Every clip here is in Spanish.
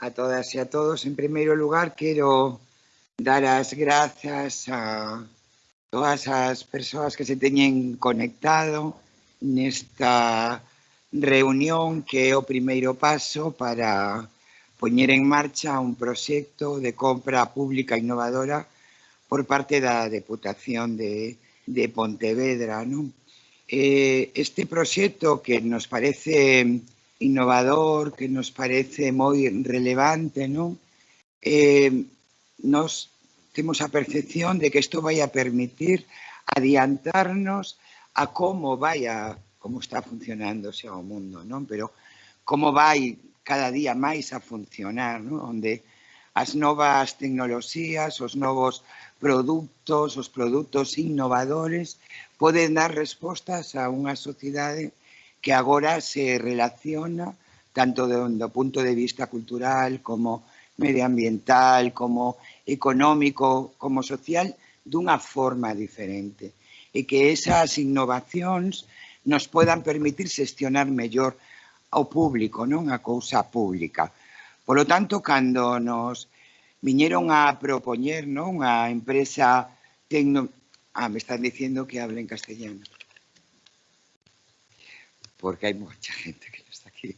a todas e a todos. En primeiro lugar, quero dar as grazas a todas as persoas que se teñen conectado nesta reunión que é o primeiro paso para poñer en marcha un proxecto de compra pública innovadora por parte da Deputación de, de Pontevedra. Non? Eh, este proxecto que nos parece importante innovador que nos parece moi relevante, non? Eh, nos temos a percepción de que isto vai a permitir adiantarnos a como vai a como está funcionando xa o mundo, non? Pero como vai cada día máis a funcionar, non? Onde as novas tecnoloxías, os novos produtos, os produtos innovadores poden dar respostas a unha sociedade que agora se relaciona tanto do, punto de vista cultural como medioambiental, como económico, como social, dunha forma diferente. E que esas innovacións nos podan permitir xestionar mellor ao público, non a cousa pública. Por lo tanto, cando nos viñeron a propoñer non a empresa tecno... Ah, me están diciendo que hable en castellano porque hai moita gente que non está aquí.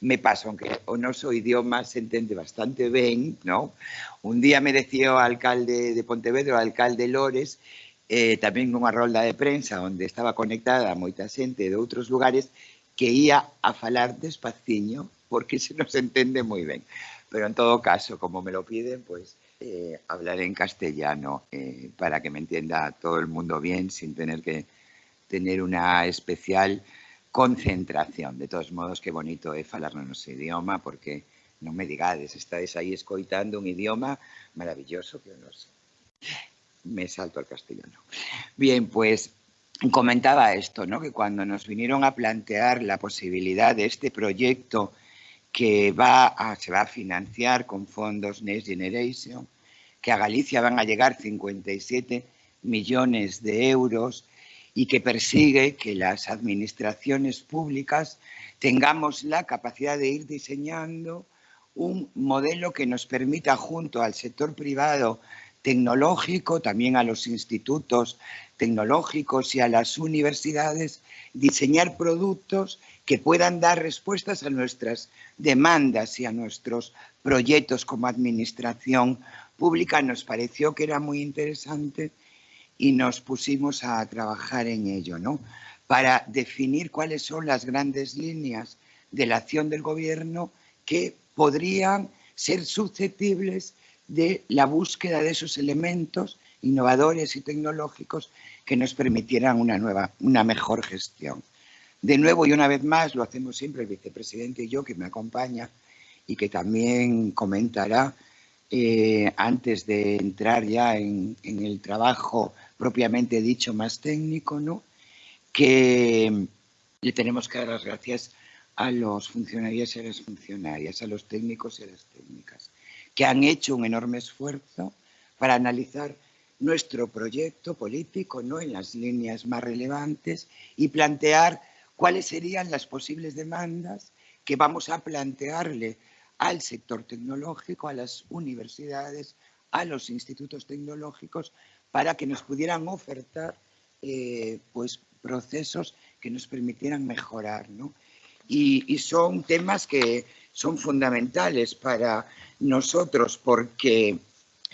Me paso, aunque o noso idioma se entende bastante ben, ¿no? Un día me decía alcalde de Pontevedra, o alcalde Lores, eh, tamén nunha rolda de prensa onde estaba conectada moita xente de outros lugares que ia a falar despaciño porque se nos entende moi ben. Pero en todo caso, como me lo piden, pues eh, hablaré en castellano eh, para que me entienda todo el mundo bien sin tener que tener una especial concentración. De todos modos, que bonito é falar no noso idioma, porque non me digades, estáis aí escoitando un idioma maravilloso que o noso. Me salto al castellano. Bien, pues comentaba esto, ¿no? que cuando nos vinieron a plantear la posibilidad de este proyecto que va se va a financiar con fondos Next Generation, que a Galicia van a llegar 57 millones de euros, y que persigue que las administraciones públicas tengamos la capacidad de ir diseñando un modelo que nos permita junto al sector privado tecnológico, también a los institutos tecnológicos y a las universidades, diseñar productos que puedan dar respuestas a nuestras demandas y a nuestros proyectos como administración pública. Nos pareció que era muy interesante y nos pusimos a trabajar en ello, ¿no? Para definir cuáles son las grandes líneas de la acción del gobierno que podrían ser susceptibles de la búsqueda de esos elementos innovadores y tecnológicos que nos permitieran una nueva, una mejor gestión. De nuevo y una vez más, lo hacemos siempre el vicepresidente y yo, que me acompaña y que también comentará eh, antes de entrar ya en, el trabajo propiamente dicho más técnico, ¿no? que le tenemos que dar las gracias a los funcionarios y a las funcionarias, a los técnicos y a las técnicas, que han hecho un enorme esfuerzo para analizar nuestro proyecto político ¿no? en las líneas más relevantes y plantear cuáles serían las posibles demandas que vamos a plantearle al sector tecnológico, a las universidades, a los institutos tecnológicos para que nos pudieran ofertar eh, pues, procesos que nos permitieran mejorar. ¿no? Y, y, son temas que son fundamentales para nosotros porque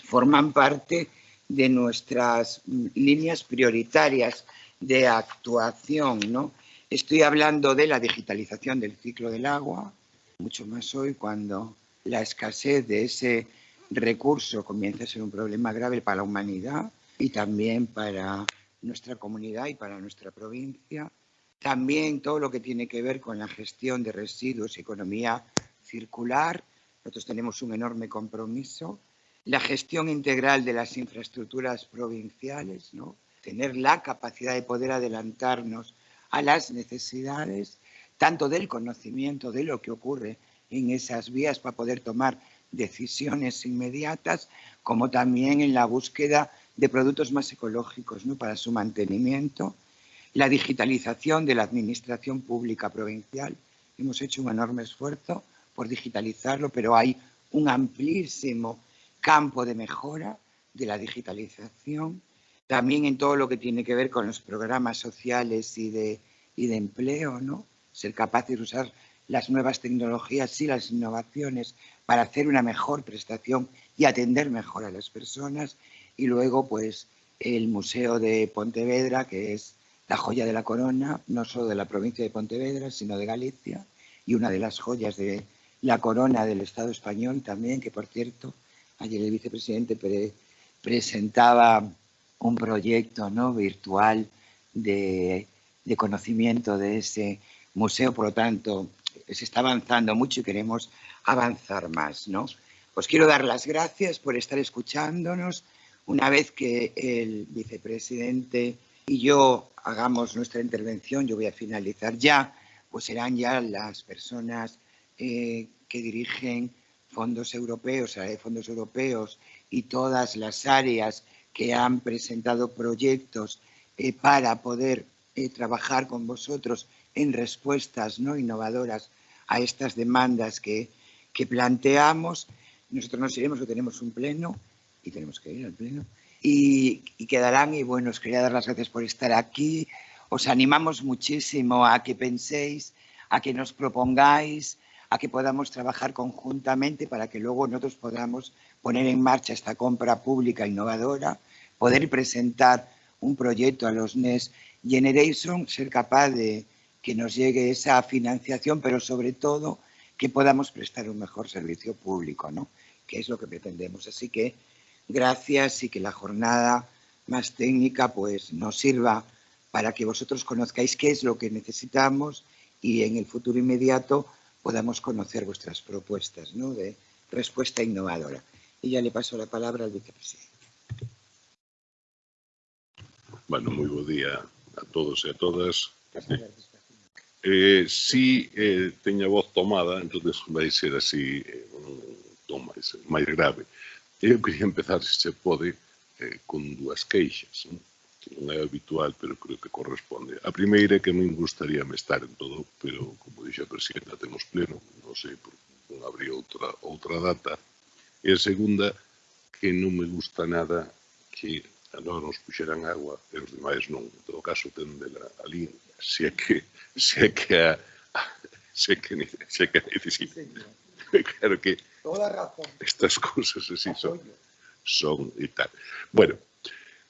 forman parte de nuestras líneas prioritarias de actuación. ¿no? Estoy hablando de la digitalización del ciclo del agua, mucho más hoy cuando la escasez de ese recurso comienza a ser un problema grave para la humanidad y también para nuestra comunidad y para nuestra provincia. También todo lo que tiene que ver con la gestión de residuos economía circular. Nosotros tenemos un enorme compromiso. La gestión integral de las infraestructuras provinciales, ¿no? tener la capacidad de poder adelantarnos a las necesidades, tanto del conocimiento de lo que ocurre en esas vías para poder tomar decisiones inmediatas, como también en la búsqueda de productos más ecológicos ¿no? para su mantenimiento, la digitalización de la administración pública provincial. Hemos hecho un enorme esfuerzo por digitalizarlo, pero hay un amplísimo campo de mejora de la digitalización, también en todo lo que tiene que ver con los programas sociales y de, y de empleo, ¿no? Ser capaces de usar las nuevas tecnologías y las innovaciones para hacer una mejor prestación y atender mejor a las personas. Y luego, pues, el Museo de Pontevedra, que es la joya de la corona, no solo de la provincia de Pontevedra, sino de Galicia, y una de las joyas de la corona del Estado español también, que por cierto, ayer el vicepresidente presentaba un proyecto ¿no? virtual de, de conocimiento de ese museo, por lo tanto, se está avanzando mucho y queremos avanzar más, ¿no? Os quiero dar las gracias por estar escuchándonos. Una vez que el vicepresidente y yo hagamos nuestra intervención, yo voy a finalizar ya, pues serán ya las personas eh, que dirigen fondos europeos, fondos europeos y todas las áreas que han presentado proyectos eh, para poder eh, trabajar con vosotros en respuestas no innovadoras a estas demandas que, que planteamos. Nosotros nos iremos, que tenemos un pleno y tenemos que ir al pleno. Y, y, quedarán, y bueno, os quería dar las gracias por estar aquí. Os animamos muchísimo a que penséis, a que nos propongáis, a que podamos trabajar conjuntamente para que luego nosotros podamos poner en marcha esta compra pública innovadora, poder presentar un proyecto a los Next Generation, ser capaz de, que nos llegue esa financiación, pero sobre todo que podamos prestar un mejor servicio público, ¿no? que es lo que pretendemos. Así que gracias y que la jornada más técnica pues, nos sirva para que vosotros conozcáis qué es lo que necesitamos y en el futuro inmediato podamos conocer vuestras propuestas ¿no? de respuesta innovadora. Y ya le paso la palabra al vicepresidente. Bueno, muy buen día a todos y a todas. Eh, si eh, teña voz tomada, entonces vai ser así eh, un tom máis, máis grave. Eu queria empezar, se se pode, eh, con dúas queixas, non? que non é habitual, pero creo que corresponde. A primeira é que non gustaría me estar en todo, pero, como dixo a presidenta, temos pleno, non sei por non habría outra, outra data. E a segunda, que non me gusta nada que a nós nos puxeran agua e os demais non. En todo caso, tendela ali si é que se é que a, se é que, se é que necesita. Claro que Toda razón. estas cousas así son son e tal. Bueno,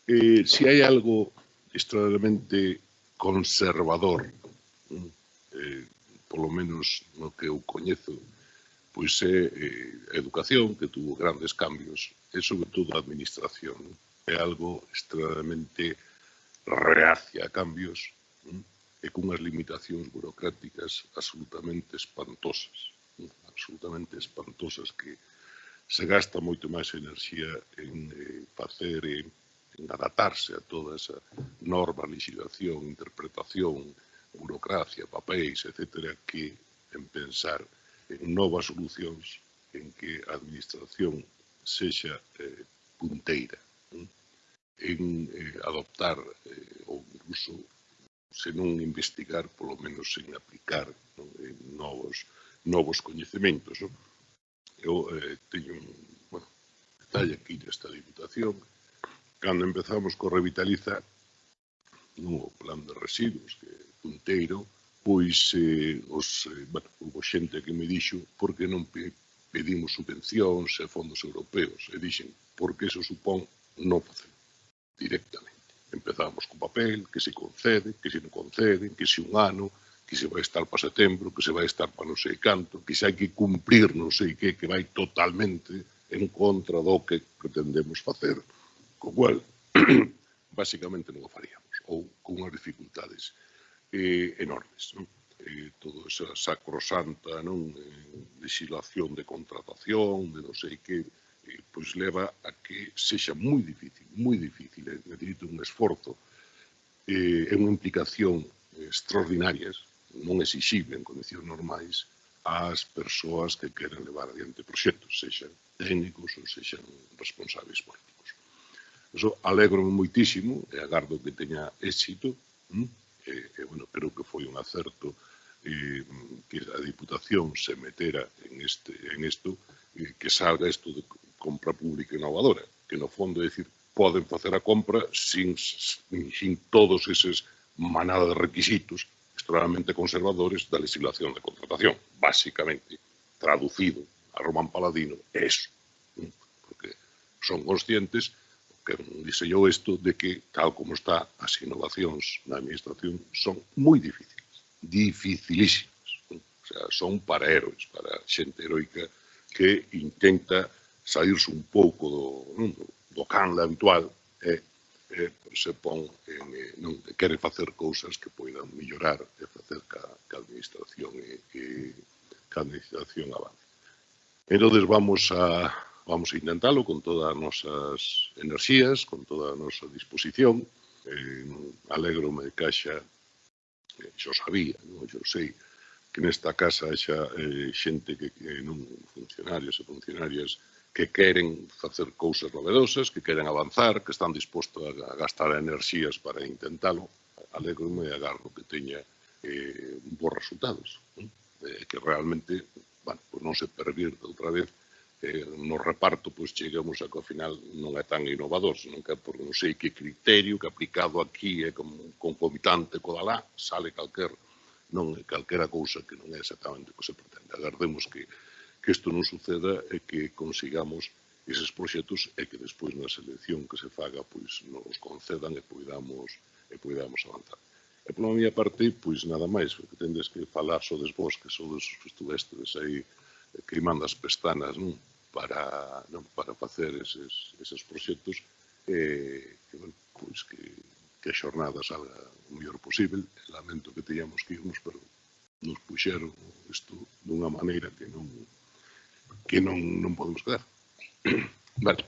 eh, si hai algo extraordinariamente conservador eh, polo menos no que eu coñezo, pois é eh, a educación que tuvo grandes cambios e sobre todo a administración. É algo extremadamente reacia a cambios e cunhas limitacións burocráticas absolutamente espantosas, absolutamente espantosas que se gasta moito máis enerxía en eh, facer e en adaptarse a toda esa norma, legislación, interpretación, burocracia, papéis, etcétera, que en pensar en novas solucións en que a administración sexa eh, punteira, en eh, adoptar eh, ou incluso se non investigar, polo menos sen aplicar non? En novos, novos coñecementos. Non? Eu eh, teño un bueno, detalle aquí desta Diputación. Cando empezamos co Revitaliza, no plan de residuos que punteiro, pois eh, os, eh, bueno, hubo xente que me dixo por que non pedimos subvencións e fondos europeos e dixen porque eso supón non facer directamente. Empezamos co papel, que se concede, que si non concede, que si un ano, que se vai estar para setembro, que se vai estar para non sei canto, que se hai que cumprir non sei que, que vai totalmente en contra do que pretendemos facer. Co cual, basicamente non o faríamos, ou con unhas dificultades eh, enormes. Non? Eh, todo esa sacrosanta non? Eh, legislación de contratación, de non sei que, eh, pois leva a que sexa moi difícil, moi difícil, eh, é dicir, un esforzo eh, e unha implicación eh, extraordinarias, non exixible en condicións normais, ás persoas que queren levar adiante proxectos, sexan técnicos ou sexan responsables políticos. Eso alegro moitísimo e agardo que teña éxito, hm, e, e bueno, creo que foi un acerto eh, que a Diputación se metera en, este, en esto, eh, que salga isto de, compra pública innovadora, que no fondo é dicir, poden facer a compra sin, sin todos eses manada de requisitos extremadamente conservadores da legislación de contratación. Básicamente, traducido a Román Paladino, é eso. Porque son conscientes que diseñou isto de que, tal como está, as innovacións na administración son moi difíciles, dificilísimas. O sea, son para héroes, para xente heroica que intenta saírse un pouco do, non, do, do canle habitual e, e se pon en, eh, non, quere facer cousas que poidan mellorar e facer ca, ca administración e, e ca administración avance. Entonces vamos a vamos a intentalo con todas as nosas enerxías, con toda a nosa disposición. Eh, alegrome de caixa, eh, xo sabía, non? xo sei, que nesta casa xa eh, xente que, que non funcionarios e funcionarias que queren facer cousas novedosas, que queren avanzar, que están dispostos a gastar enerxías para intentalo, alegrome e agarro que teña eh, bons resultados. Eh, que realmente bueno, pues non se pervirte outra vez eh, no reparto pois chegamos a que ao final non é tan innovador, senón que por non sei que criterio que aplicado aquí é eh, como concomitante co lá, sale calquer non calquera cousa que non é exactamente o que se pretende. Agardemos que que isto non suceda e que consigamos eses proxectos e que despois na selección que se faga pois nos concedan e poidamos e poidamos avanzar. E pola miña parte, pois nada máis, porque tendes que falar so vos, que so dos que estuvestes aí crimando as pestanas, non? Para, non? para facer eses, eses proxectos e que, bueno, pois que, que a xornada salga o mellor posible. Lamento que teñamos que irnos, pero nos puxeron isto dunha maneira que non, que non, non podemos quedar. Vale.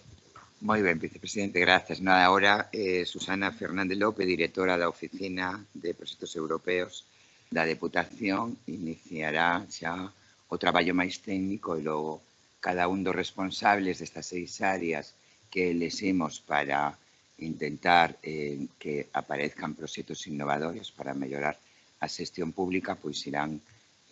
Moi ben, vicepresidente, gracias. No, agora, eh, Susana Fernández López, directora da Oficina de Proxectos Europeos da Deputación, iniciará xa o traballo máis técnico e logo cada un dos responsables destas seis áreas que eleximos para intentar eh, que aparezcan proxectos innovadores para mellorar a xestión pública, pois irán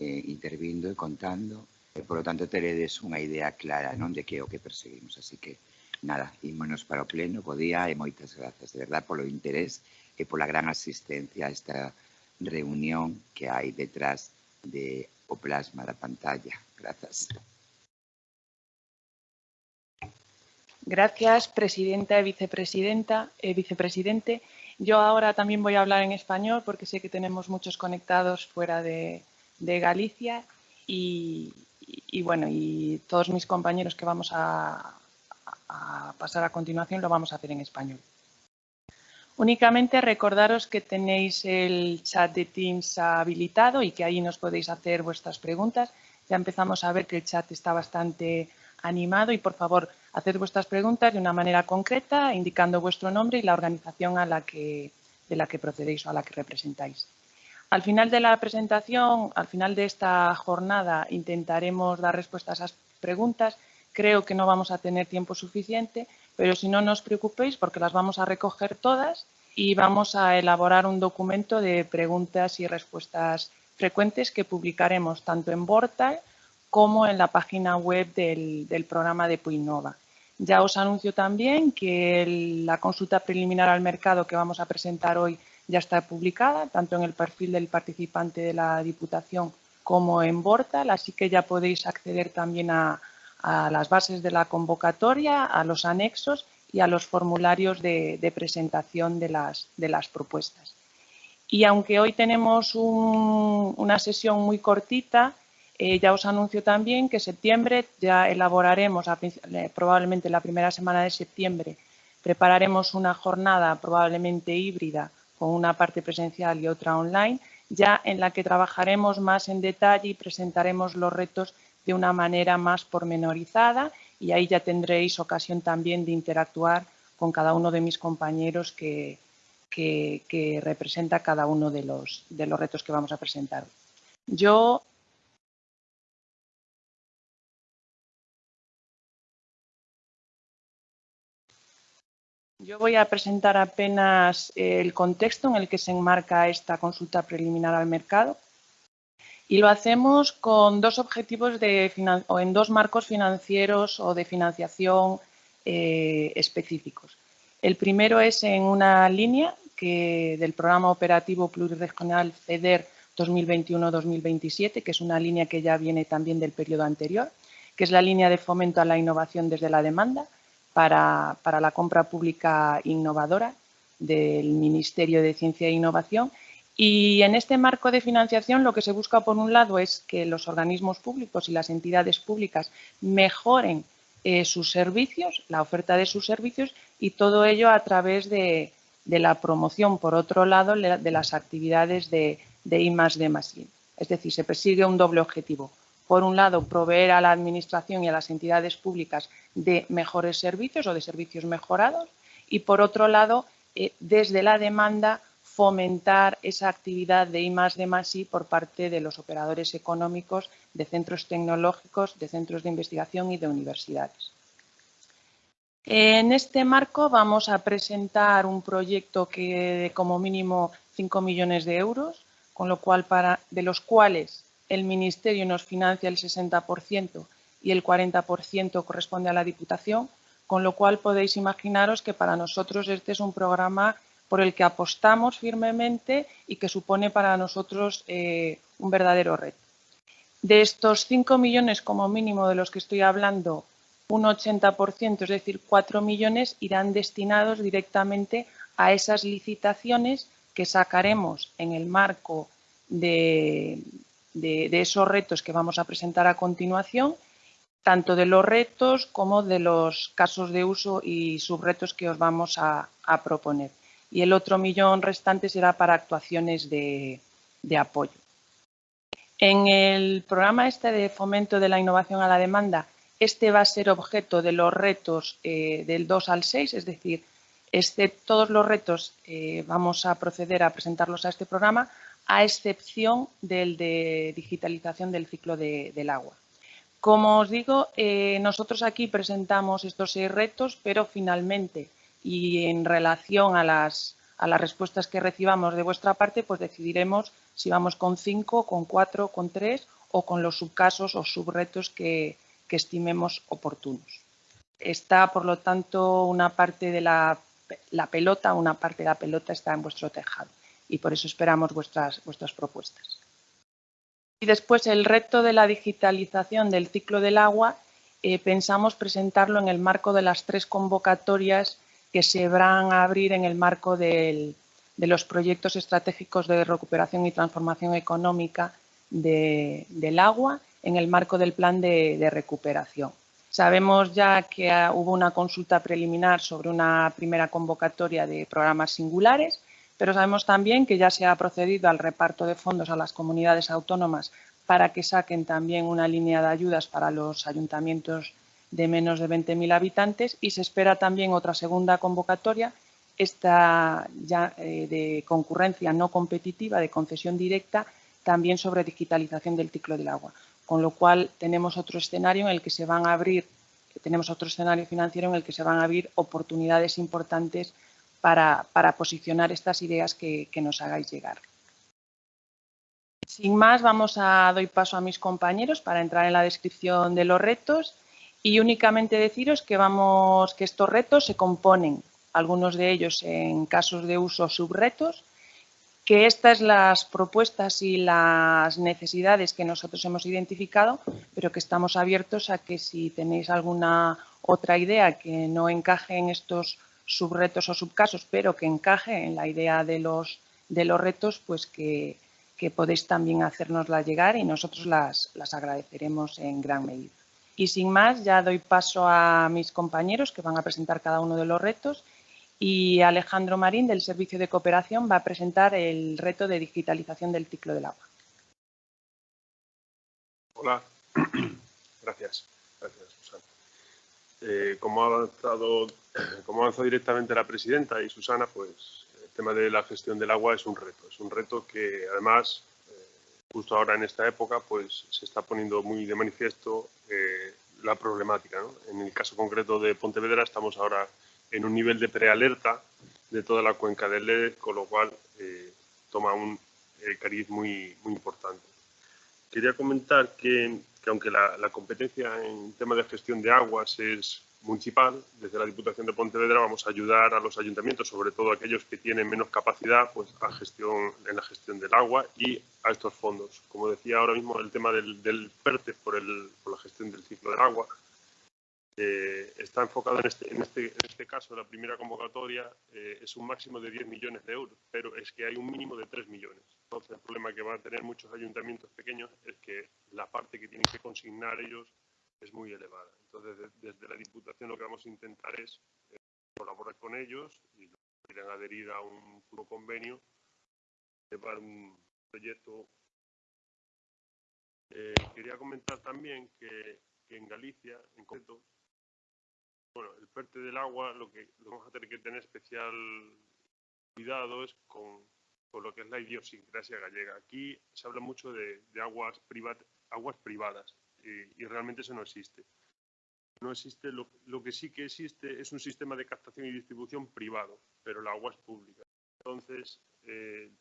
eh, intervindo e contando e por lo tanto teredes unha idea clara non de que é o que perseguimos. Así que, nada, ímonos para o pleno, bo día e moitas grazas, de verdad, polo interés e pola gran asistencia a esta reunión que hai detrás de o plasma da pantalla. Grazas. Gracias, presidenta y vicepresidenta, eh, vicepresidente. Yo ahora también voy a hablar en español porque sé que tenemos muchos conectados fuera de, de Galicia y, y, bueno, y todos mis compañeros que vamos a, pasar a continuación lo vamos a hacer en español. Únicamente recordaros que tenéis el chat de Teams habilitado y que ahí nos podéis hacer vuestras preguntas. Ya empezamos a ver que el chat está bastante animado y por favor haced vuestras preguntas de una manera concreta indicando vuestro nombre y la organización a la que, de la que procedéis o a la que representáis. Al final de la presentación, al final de esta jornada, intentaremos dar respuesta a esas preguntas. Creo que no vamos a tener tiempo suficiente, pero si no, no os preocupéis porque las vamos a recoger todas y vamos a elaborar un documento de preguntas y respuestas frecuentes que publicaremos tanto en Portal como en la página web del, programa de Puinova. Ya os anuncio también que la consulta preliminar al mercado que vamos a presentar hoy ya está publicada, tanto en el perfil del participante de la Diputación como en Bortal, así que ya podéis acceder también a, las bases de la convocatoria, a los anexos y a los formularios de, presentación de las, propuestas. Y aunque hoy tenemos una sesión muy cortita, eh, ya os anuncio también que en septiembre ya elaboraremos, probablemente la primera semana de septiembre, prepararemos una jornada probablemente híbrida con una parte presencial y otra online, ya en la que trabajaremos más en detalle y presentaremos los retos de una manera más pormenorizada y ahí ya tendréis ocasión también de interactuar con cada uno de mis compañeros que, que, representa cada uno de los, de los retos que vamos a presentar. Yo Yo voy a presentar apenas el contexto en el que se enmarca esta consulta preliminar al mercado Y lo hacemos con dos objetivos o en dos marcos financieros o de financiación eh, específicos. El primero es en una línea que, del programa operativo pluriregional FEDER 2021-2027, que es una línea que ya viene también del periodo anterior, que es la línea de fomento a la innovación desde la demanda para, para la compra pública innovadora del Ministerio de Ciencia e Innovación y en este marco de financiación lo que se busca, por un lado, es que los organismos públicos y las entidades públicas mejoren eh, sus servicios, la oferta de sus servicios y todo ello a través de, la promoción, por otro lado, de las actividades de, de I D Es decir, se persigue un doble objetivo. Por un lado, proveer a la Administración y a las entidades públicas de mejores servicios o de servicios mejorados y, por otro lado, eh, desde la demanda, fomentar esa actividad de I de por parte de los operadores económicos, de centros tecnológicos, de centros de investigación y de universidades. En este marco vamos a presentar un proyecto que de como mínimo 5 millones de euros, con lo cual para, de los cuales el Ministerio nos financia el 60% y el 40% corresponde a la Diputación, con lo cual podéis imaginaros que para nosotros este es un programa por el que apostamos firmemente y que supone para nosotros eh, un verdadero reto. De estos 5 millones como mínimo de los que estoy hablando, un 80%, es decir, 4 millones, irán destinados directamente a esas licitaciones que sacaremos en el marco de, de, esos retos que vamos a presentar a continuación, tanto de los retos como de los casos de uso y subretos que os vamos a proponer y el otro millón restante será para actuaciones de, apoyo. En el programa este de fomento de la innovación a la demanda, este va a ser objeto de los retos eh, del 2 al 6, es decir, este, todos los retos eh, vamos a proceder a presentarlos a este programa, a excepción del de digitalización del ciclo del agua. Como os digo, eh, nosotros aquí presentamos estos seis retos, pero finalmente y en relación a las, a las respuestas que recibamos de vuestra parte, pues decidiremos si vamos con cinco, con cuatro, con tres o con los subcasos o subretos que, que estimemos oportunos. Está, por lo tanto, una parte de la, la, pelota, una parte de la pelota está en vuestro tejado y por eso esperamos vuestras, vuestras propuestas. Y después el reto de la digitalización del ciclo del agua, eh, pensamos presentarlo en el marco de las tres convocatorias que se van a abrir en el marco de los proyectos estratégicos de recuperación y transformación económica del agua en el marco del plan de, recuperación. Sabemos ya que hubo una consulta preliminar sobre una primera convocatoria de programas singulares, pero sabemos también que ya se ha procedido al reparto de fondos a las comunidades autónomas para que saquen también una línea de ayudas para los ayuntamientos de menos de 20.000 habitantes y se espera también otra segunda convocatoria, esta ya eh, de concurrencia no competitiva, de concesión directa, también sobre digitalización del ciclo del agua. Con lo cual tenemos otro escenario en el que se van a abrir, tenemos otro escenario financiero en el que se van a abrir oportunidades importantes para, posicionar estas ideas que, que nos hagáis llegar. Sin más, vamos a doy paso a mis compañeros para entrar en la descripción de los retos y únicamente deciros que, vamos, que estos retos se componen, algunos de ellos en casos de uso subretos, que estas las propuestas y las necesidades que nosotros hemos identificado, pero que estamos abiertos a que si tenéis alguna otra idea que no encaje en estos subretos o subcasos, pero que encaje en la idea de los, de los retos, pues que, que podéis también hacérnosla llegar y nosotros las, las agradeceremos en gran medida. Y sin más, ya doy paso a mis compañeros que van a presentar cada uno de los retos y Alejandro Marín del Servicio de Cooperación va a presentar el reto de digitalización del ciclo del agua. Hola, gracias. Eh, como, ha avanzado, como avanzado directamente la presidenta y Susana, pues el tema de la gestión del agua es un reto. Es un reto que además justo ahora en esta época, pues se está poniendo muy de manifiesto eh, la problemática. En el caso concreto de Pontevedra estamos ahora en un nivel de prealerta de toda la cuenca del Lede, con lo cual eh, toma un eh, cariz muy, muy importante. quería comentar que, aunque la, la, competencia en tema de gestión de aguas es municipal, desde la Diputación de Pontevedra vamos a ayudar a los ayuntamientos, sobre todo aquellos que tienen menos capacidad, pues a gestión, en la gestión del agua y a estos fondos. Como decía ahora mismo, el tema del, del PERTE por, el, por la gestión del ciclo del agua, eh, está enfocado en este, en, este, en este caso, la primera convocatoria eh, es un máximo de 10 millones de euros, pero es que hay un mínimo de 3 millones. Entonces, el problema que van a tener muchos ayuntamientos pequeños es que la parte que tienen que consignar ellos es muy elevada. Entonces, desde la Diputación lo que vamos a intentar es eh, colaborar con ellos y quieren adherir a un puro convenio, llevar un proyecto. quería comentar también que, que en Galicia, en concreto, bueno, el PERTE del agua, lo que, vamos a tener que tener especial cuidado es con, lo que es la idiosincrasia gallega. Aquí se habla mucho de, aguas, aguas privadas y, realmente eso no existe. No existe, lo, que sí que existe es un sistema de captación y distribución privado, pero la agua es pública. Entonces, eh,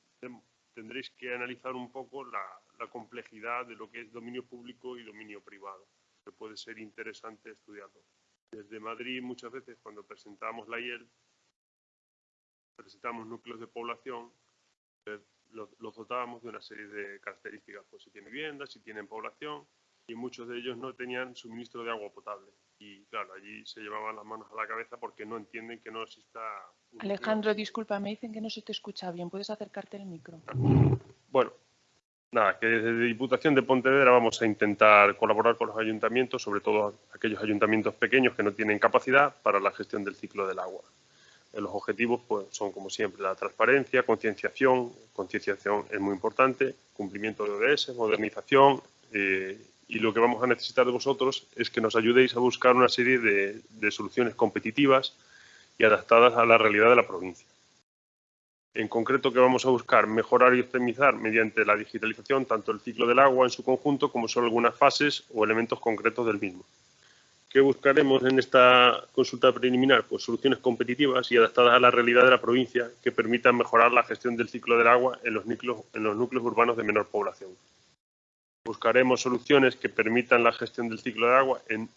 tendréis que analizar un poco la, la complejidad de lo que es dominio público y dominio privado, que puede ser interesante estudiarlo. Desde Madrid muchas veces cuando presentamos la IEL, presentamos núcleos de población, eh, los, dotábamos de una serie de características, pues si tienen vivienda, si tienen población, y muchos de ellos no tenían suministro de agua potable. Y claro, allí se llevaban las manos a la cabeza porque no entienden que no exista... Alejandro, disculpa, me dicen que no se te escucha bien. ¿Puedes acercarte al micro? Bueno, nada, que desde Diputación de Pontevedra vamos a intentar colaborar con los ayuntamientos, sobre todo aquellos ayuntamientos pequeños que no tienen capacidad para la gestión del ciclo del agua. Los objetivos pues, son, como siempre, la transparencia, concienciación, concienciación es muy importante, cumplimiento de ODS, modernización, eh, y lo que vamos a necesitar de vosotros es que nos ayudéis a buscar una serie de soluciones competitivas y adaptadas a la realidad de la provincia. En concreto, que vamos a buscar mejorar y optimizar mediante la digitalización tanto el ciclo del agua en su conjunto como solo algunas fases o elementos concretos del mismo. ¿Qué buscaremos en esta consulta preliminar? Pues soluciones competitivas y adaptadas a la realidad de la provincia que permitan mejorar la gestión del ciclo del agua en los núcleos, en los núcleos urbanos de menor población. Buscaremos soluciones que permitan la gestión del ciclo del agua en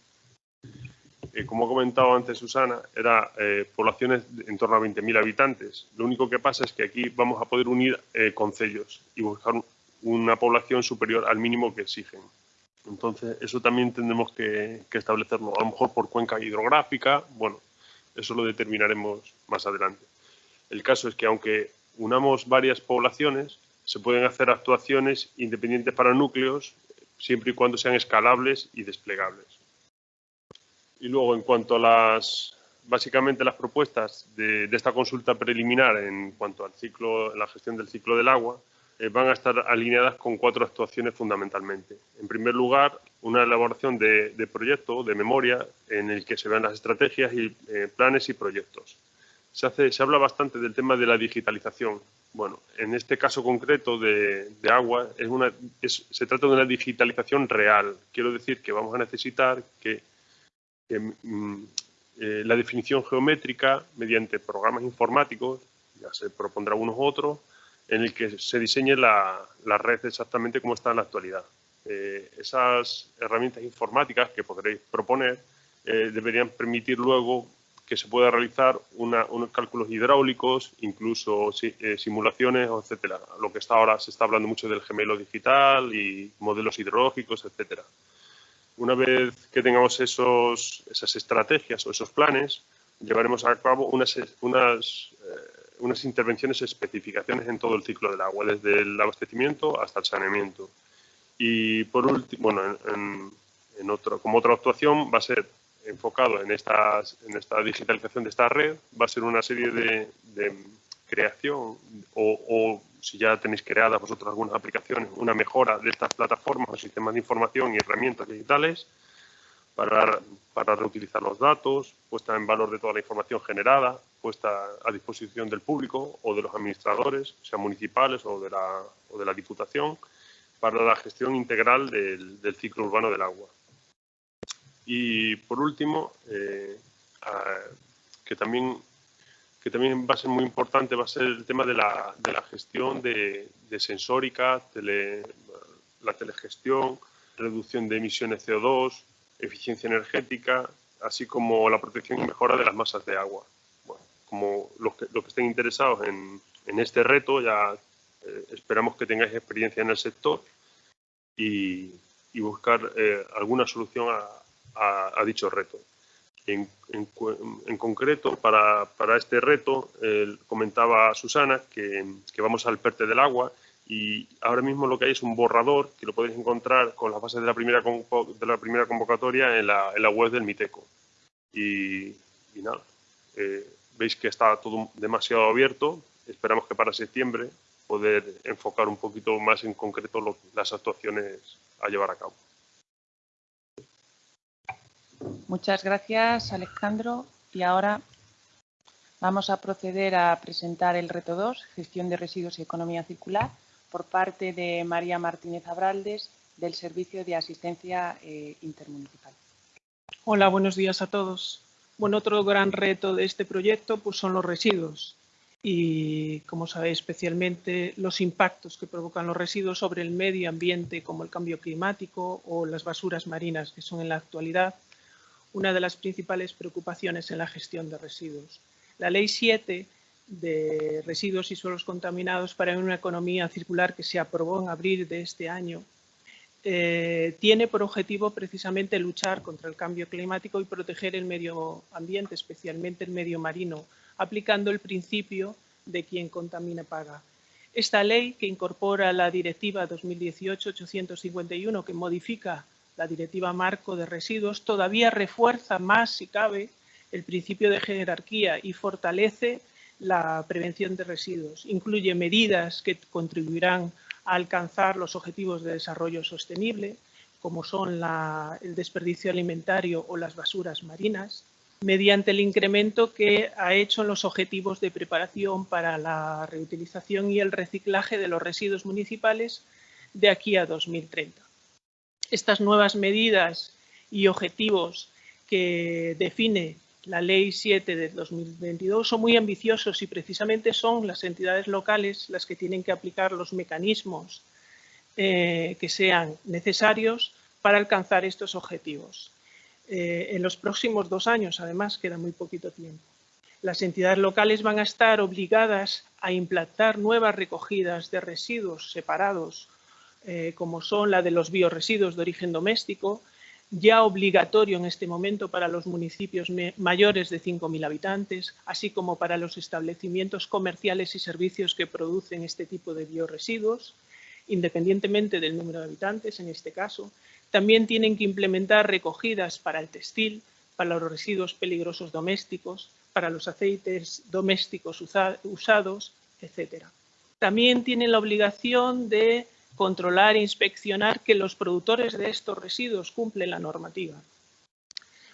eh, como ha comentado antes Susana, era eh, poblaciones en torno a 20.000 habitantes. Lo único que pasa es que aquí vamos a poder unir eh, concellos y buscar una población superior al mínimo que exigen. Entonces, eso también tendremos que, que, establecerlo, a lo mejor por cuenca hidrográfica, bueno, eso lo determinaremos más adelante. El caso es que aunque unamos varias poblaciones, se pueden hacer actuaciones independientes para núcleos, siempre y cuando sean escalables y desplegables. Y luego, en cuanto a las, básicamente las propuestas de, esta consulta preliminar en cuanto al ciclo, la gestión del ciclo del agua, eh, van a estar alineadas con cuatro actuaciones fundamentalmente. En primer lugar, una elaboración de, proyecto, de memoria, en el que se vean las estrategias y eh, planes y proyectos. Se, hace, se habla bastante del tema de la digitalización. Bueno, en este caso concreto de, de agua, es una, se trata de una digitalización real. Quiero decir que vamos a necesitar que eh, la definición geométrica mediante programas informáticos, ya se propondrá unos otros, en el que se diseñe la, red exactamente como está en la actualidad. Eh, esas herramientas informáticas que podréis proponer eh, deberían permitir luego que se pueda realizar unos cálculos hidráulicos, incluso simulaciones, etcétera. Lo que está ahora se está hablando mucho del gemelo digital y modelos hidrológicos, etcétera. Una vez que tengamos esos, esas estrategias o esos planes, llevaremos a cabo unas, unas, eh, unas intervenciones, especificaciones en todo el ciclo del agua, desde el abastecimiento hasta el saneamiento. Y por último, bueno, en, en otro, como otra actuación va a ser enfocado en, estas, en esta digitalización de esta red, va a ser una serie de, de creación o, o si ya tenéis creadas vosotros algunas aplicaciones, una mejora de estas plataformas o sistemas de información y herramientas digitales para, para reutilizar los datos, puesta en valor de toda la información generada, puesta a disposición del público o de los administradores, sean municipales o de la, o de la Diputación, para la gestión integral del, del ciclo urbano del agua. Y por último, eh, que también que también va a ser muy importante, va a ser el tema de la, de la gestión de, de sensórica, la telegestión, reducción de emisiones CO2, eficiencia energética, así como la protección y mejora de las masas de agua. Bueno, como los que, los que estén interesados en, en este reto, ya eh, esperamos que tengáis experiencia en el sector y, y buscar eh, alguna solución a dicho reto. En, concreto, para, para, este reto, eh, comentaba Susana que, vamos al PERTE del agua y ahora mismo lo que hay es un borrador que lo podéis encontrar con las bases de la primera, de la primera convocatoria en la, en la web del MITECO. Y, y nada, eh, veis que está todo demasiado abierto. Esperamos que para septiembre poder enfocar un poquito más en concreto lo, las actuaciones a llevar a cabo. Muchas gracias, Alejandro. Y ahora vamos a proceder a presentar el reto 2, gestión de residuos y economía circular, por parte de María Martínez Abraldes, del Servicio de Asistencia eh, Intermunicipal. Hola, buenos días a todos. Bueno, otro gran reto de este proyecto pues, son los residuos y, como sabéis, especialmente los impactos que provocan los residuos sobre el medio ambiente, como el cambio climático o las basuras marinas, que son en la actualidad una de las principales preocupaciones en la gestión de residuos. La Ley 7 de residuos y suelos contaminados para una economía circular que se aprobó en abril de este año eh, tiene por objetivo precisamente luchar contra el cambio climático y proteger el medio ambiente, especialmente el medio marino, aplicando el principio de quien contamina paga. Esta ley, que incorpora la Directiva 2018-851, que modifica la Directiva Marco de Residuos, todavía refuerza más, si cabe, el principio de jerarquía y fortalece la prevención de residuos. Incluye medidas que contribuirán a alcanzar los objetivos de desarrollo sostenible, como son el desperdicio alimentario o las basuras marinas, mediante el incremento que ha hecho en los objetivos de preparación para la reutilización y el reciclaje de los residuos municipales de aquí a 2030 estas nuevas medidas y objetivos que define la Ley 7 de 2022 son muy ambiciosos y precisamente son las entidades locales las que tienen que aplicar los mecanismos eh, que sean necesarios para alcanzar estos objetivos. Eh, en los próximos dos años, además, queda muy poquito tiempo. Las entidades locales van a estar obligadas a implantar nuevas recogidas de residuos separados eh, como son la de los bioresiduos de origen doméstico, ya obligatorio en este momento para los municipios mayores de 5.000 habitantes, así como para los establecimientos comerciales y servicios que producen este tipo de bioresiduos, independientemente del número de habitantes en este caso. También tienen que implementar recogidas para el textil, para los residuos peligrosos domésticos, para los aceites domésticos usados, etc. También tienen la obligación de controlar e inspeccionar que los productores de estos residuos cumplen la normativa.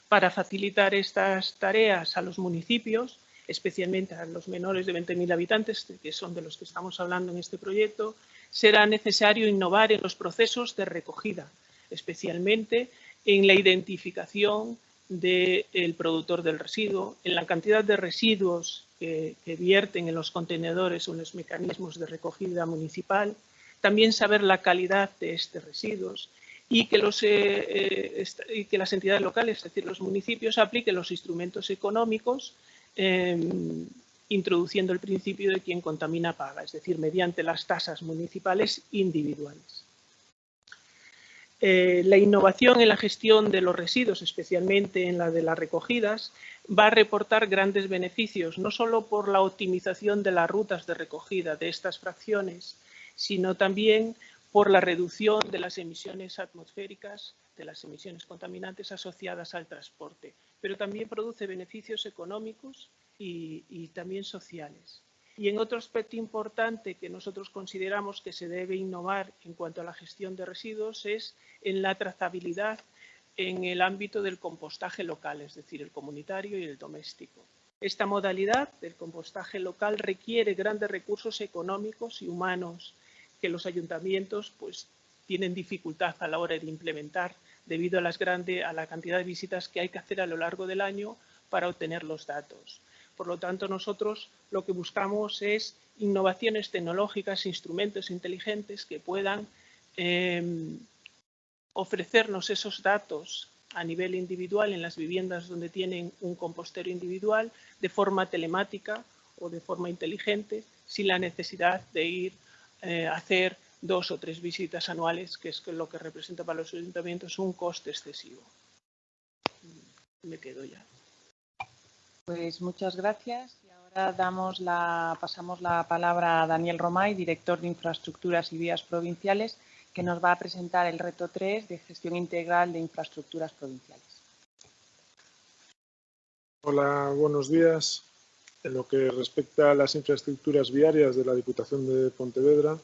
Para facilitar estas tareas a los municipios, especialmente a los menores de 20.000 habitantes, que son de los que estamos hablando en este proyecto, será necesario innovar en los procesos de recogida, especialmente en la identificación del productor del residuo, en la cantidad de residuos que, que, vierten en los contenedores o en los mecanismos de recogida municipal, también saber la calidad de estos residuos y que, los, eh, y que las entidades locales, es decir, los municipios, apliquen los instrumentos económicos eh, introduciendo el principio de quien contamina paga, es decir, mediante las tasas municipales individuales. Eh, la innovación en la gestión de los residuos, especialmente en la de las recogidas, va a reportar grandes beneficios, no solo por la optimización de las rutas de recogida de estas fracciones, sino también por la reducción de las emisiones atmosféricas, de las emisiones contaminantes asociadas al transporte, pero también produce beneficios económicos y, también sociales. Y en otro aspecto importante que nosotros consideramos que se debe innovar en cuanto a la gestión de residuos es en la trazabilidad en el ámbito del compostaje local, es decir, el comunitario y el doméstico. Esta modalidad del compostaje local requiere grandes recursos económicos y humanos que los ayuntamientos pues, tienen dificultad a la hora de implementar debido a, las grande, a la cantidad de visitas que hay que hacer a lo largo del año para obtener los datos. Por lo tanto, nosotros lo que buscamos es innovaciones tecnológicas, instrumentos inteligentes que puedan em, ofrecernos esos datos a nivel individual en las viviendas donde tienen un compostero individual de forma telemática o de forma inteligente sin la necesidad de ir eh, hacer dos o tres visitas anuales, que es lo que representa para los ayuntamientos un coste excesivo. Me quedo ya. Pues muchas gracias. Y ahora damos la, pasamos la palabra a Daniel Romay, director de Infraestructuras y Vías Provinciales, que nos va a presentar el reto 3 de gestión integral de infraestructuras provinciales. Hola, buenos días. En lo que respecta a las infraestructuras viarias de la Diputación de Pontevedra,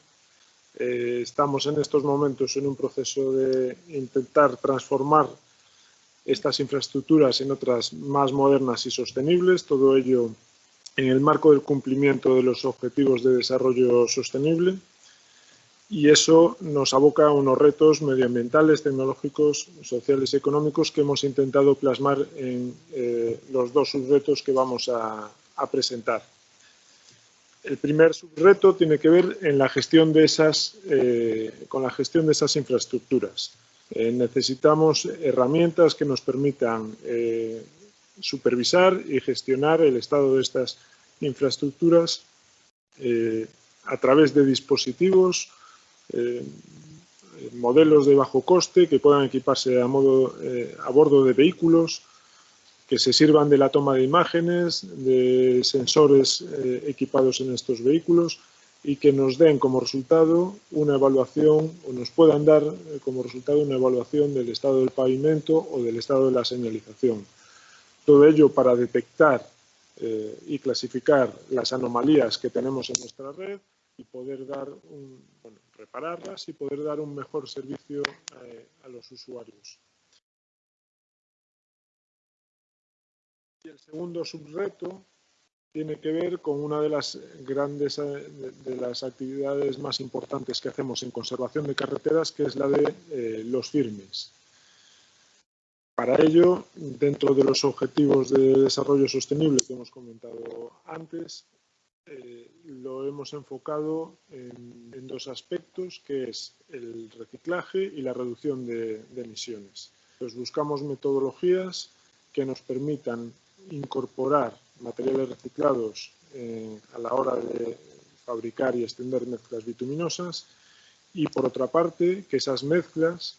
eh, estamos en estos momentos en un proceso de intentar transformar estas infraestructuras en otras más modernas y sostenibles, todo ello en el marco del cumplimiento de los Objetivos de Desarrollo Sostenible. Y eso nos aboca a unos retos medioambientales, tecnológicos, sociales y económicos que hemos intentado plasmar en eh, los dos subretos que vamos a, presentar. El primer subreto tiene que ver en la gestión de esas, eh, con la gestión de esas infraestructuras. Eh, necesitamos herramientas que nos permitan supervisar y gestionar el estado de estas infraestructuras a través de dispositivos eh, modelos de bajo coste que puedan equiparse a, modo, eh, a bordo de vehículos, que se sirvan de la toma de imágenes, de sensores eh, equipados en estos vehículos y que nos den como resultado una evaluación o nos puedan dar como resultado una evaluación del estado del pavimento o del estado de la señalización. Todo ello para detectar y clasificar las anomalías que tenemos en nuestra red y poder dar un, bueno, repararlas y poder dar un mejor servicio eh, a los usuarios. Y el segundo subreto tiene que ver con una de las grandes eh, de, las actividades más importantes que hacemos en conservación de carreteras, que es la de eh, los firmes. Para ello, dentro de los objetivos de desarrollo sostenible que hemos comentado antes, eh, lo hemos enfocado en, dos aspectos, que es el reciclaje y la reducción de, emisiones. Entonces, buscamos metodologías que nos permitan incorporar materiales reciclados eh, a la hora de fabricar y extender mezclas bituminosas y, por otra parte, que esas mezclas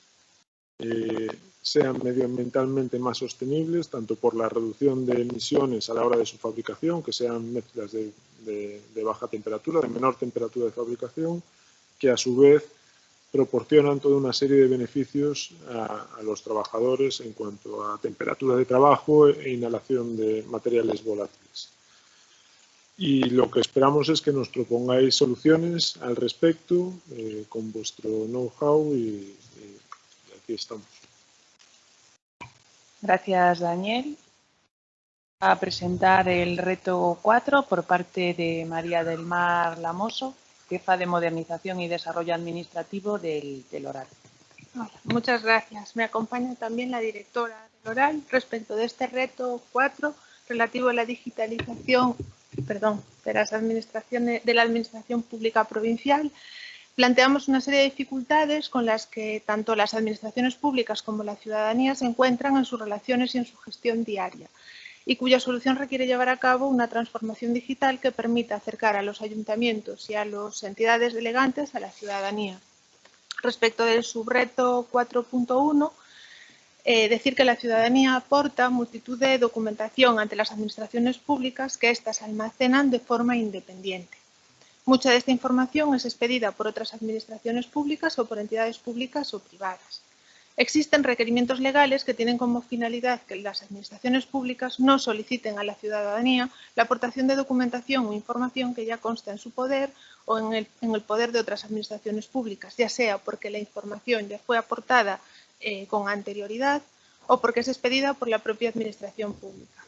eh, sean medioambientalmente más sostenibles, tanto por la reducción de emisiones a la hora de su fabricación, que sean mezclas de, baja temperatura, de menor temperatura de fabricación, que a su vez proporcionan toda una serie de beneficios a, los trabajadores en cuanto a temperatura de trabajo e inhalación de materiales volátiles. Y lo que esperamos es que nos propongáis soluciones al respecto eh, con vuestro know-how y, aquí estamos. Gracias, Daniel. A presentar el reto 4 por parte de María del Mar Lamoso, jefa de Modernización y Desarrollo Administrativo del, Oral. muchas gracias. Me acompaña también la directora del Oral respecto de este reto 4 relativo a la digitalización perdón, de, las administraciones, de la Administración Pública Provincial planteamos una serie de dificultades con las que tanto las administraciones públicas como la ciudadanía se encuentran en sus relaciones y en su gestión diaria y cuya solución requiere llevar a cabo una transformación digital que permita acercar a los ayuntamientos y a las entidades delegantes a la ciudadanía. Respecto del subreto 4.1, eh, decir que la ciudadanía aporta multitud de documentación ante las administraciones públicas que éstas almacenan de forma independiente. Mucha de esta información es expedida por otras administraciones públicas o por entidades públicas o privadas. Existen requerimientos legales que tienen como finalidad que las administraciones públicas no soliciten a la ciudadanía la aportación de documentación o información que ya consta en su poder o en el, poder de otras administraciones públicas, ya sea porque la información ya fue aportada eh, con anterioridad o porque es expedida por la propia administración pública.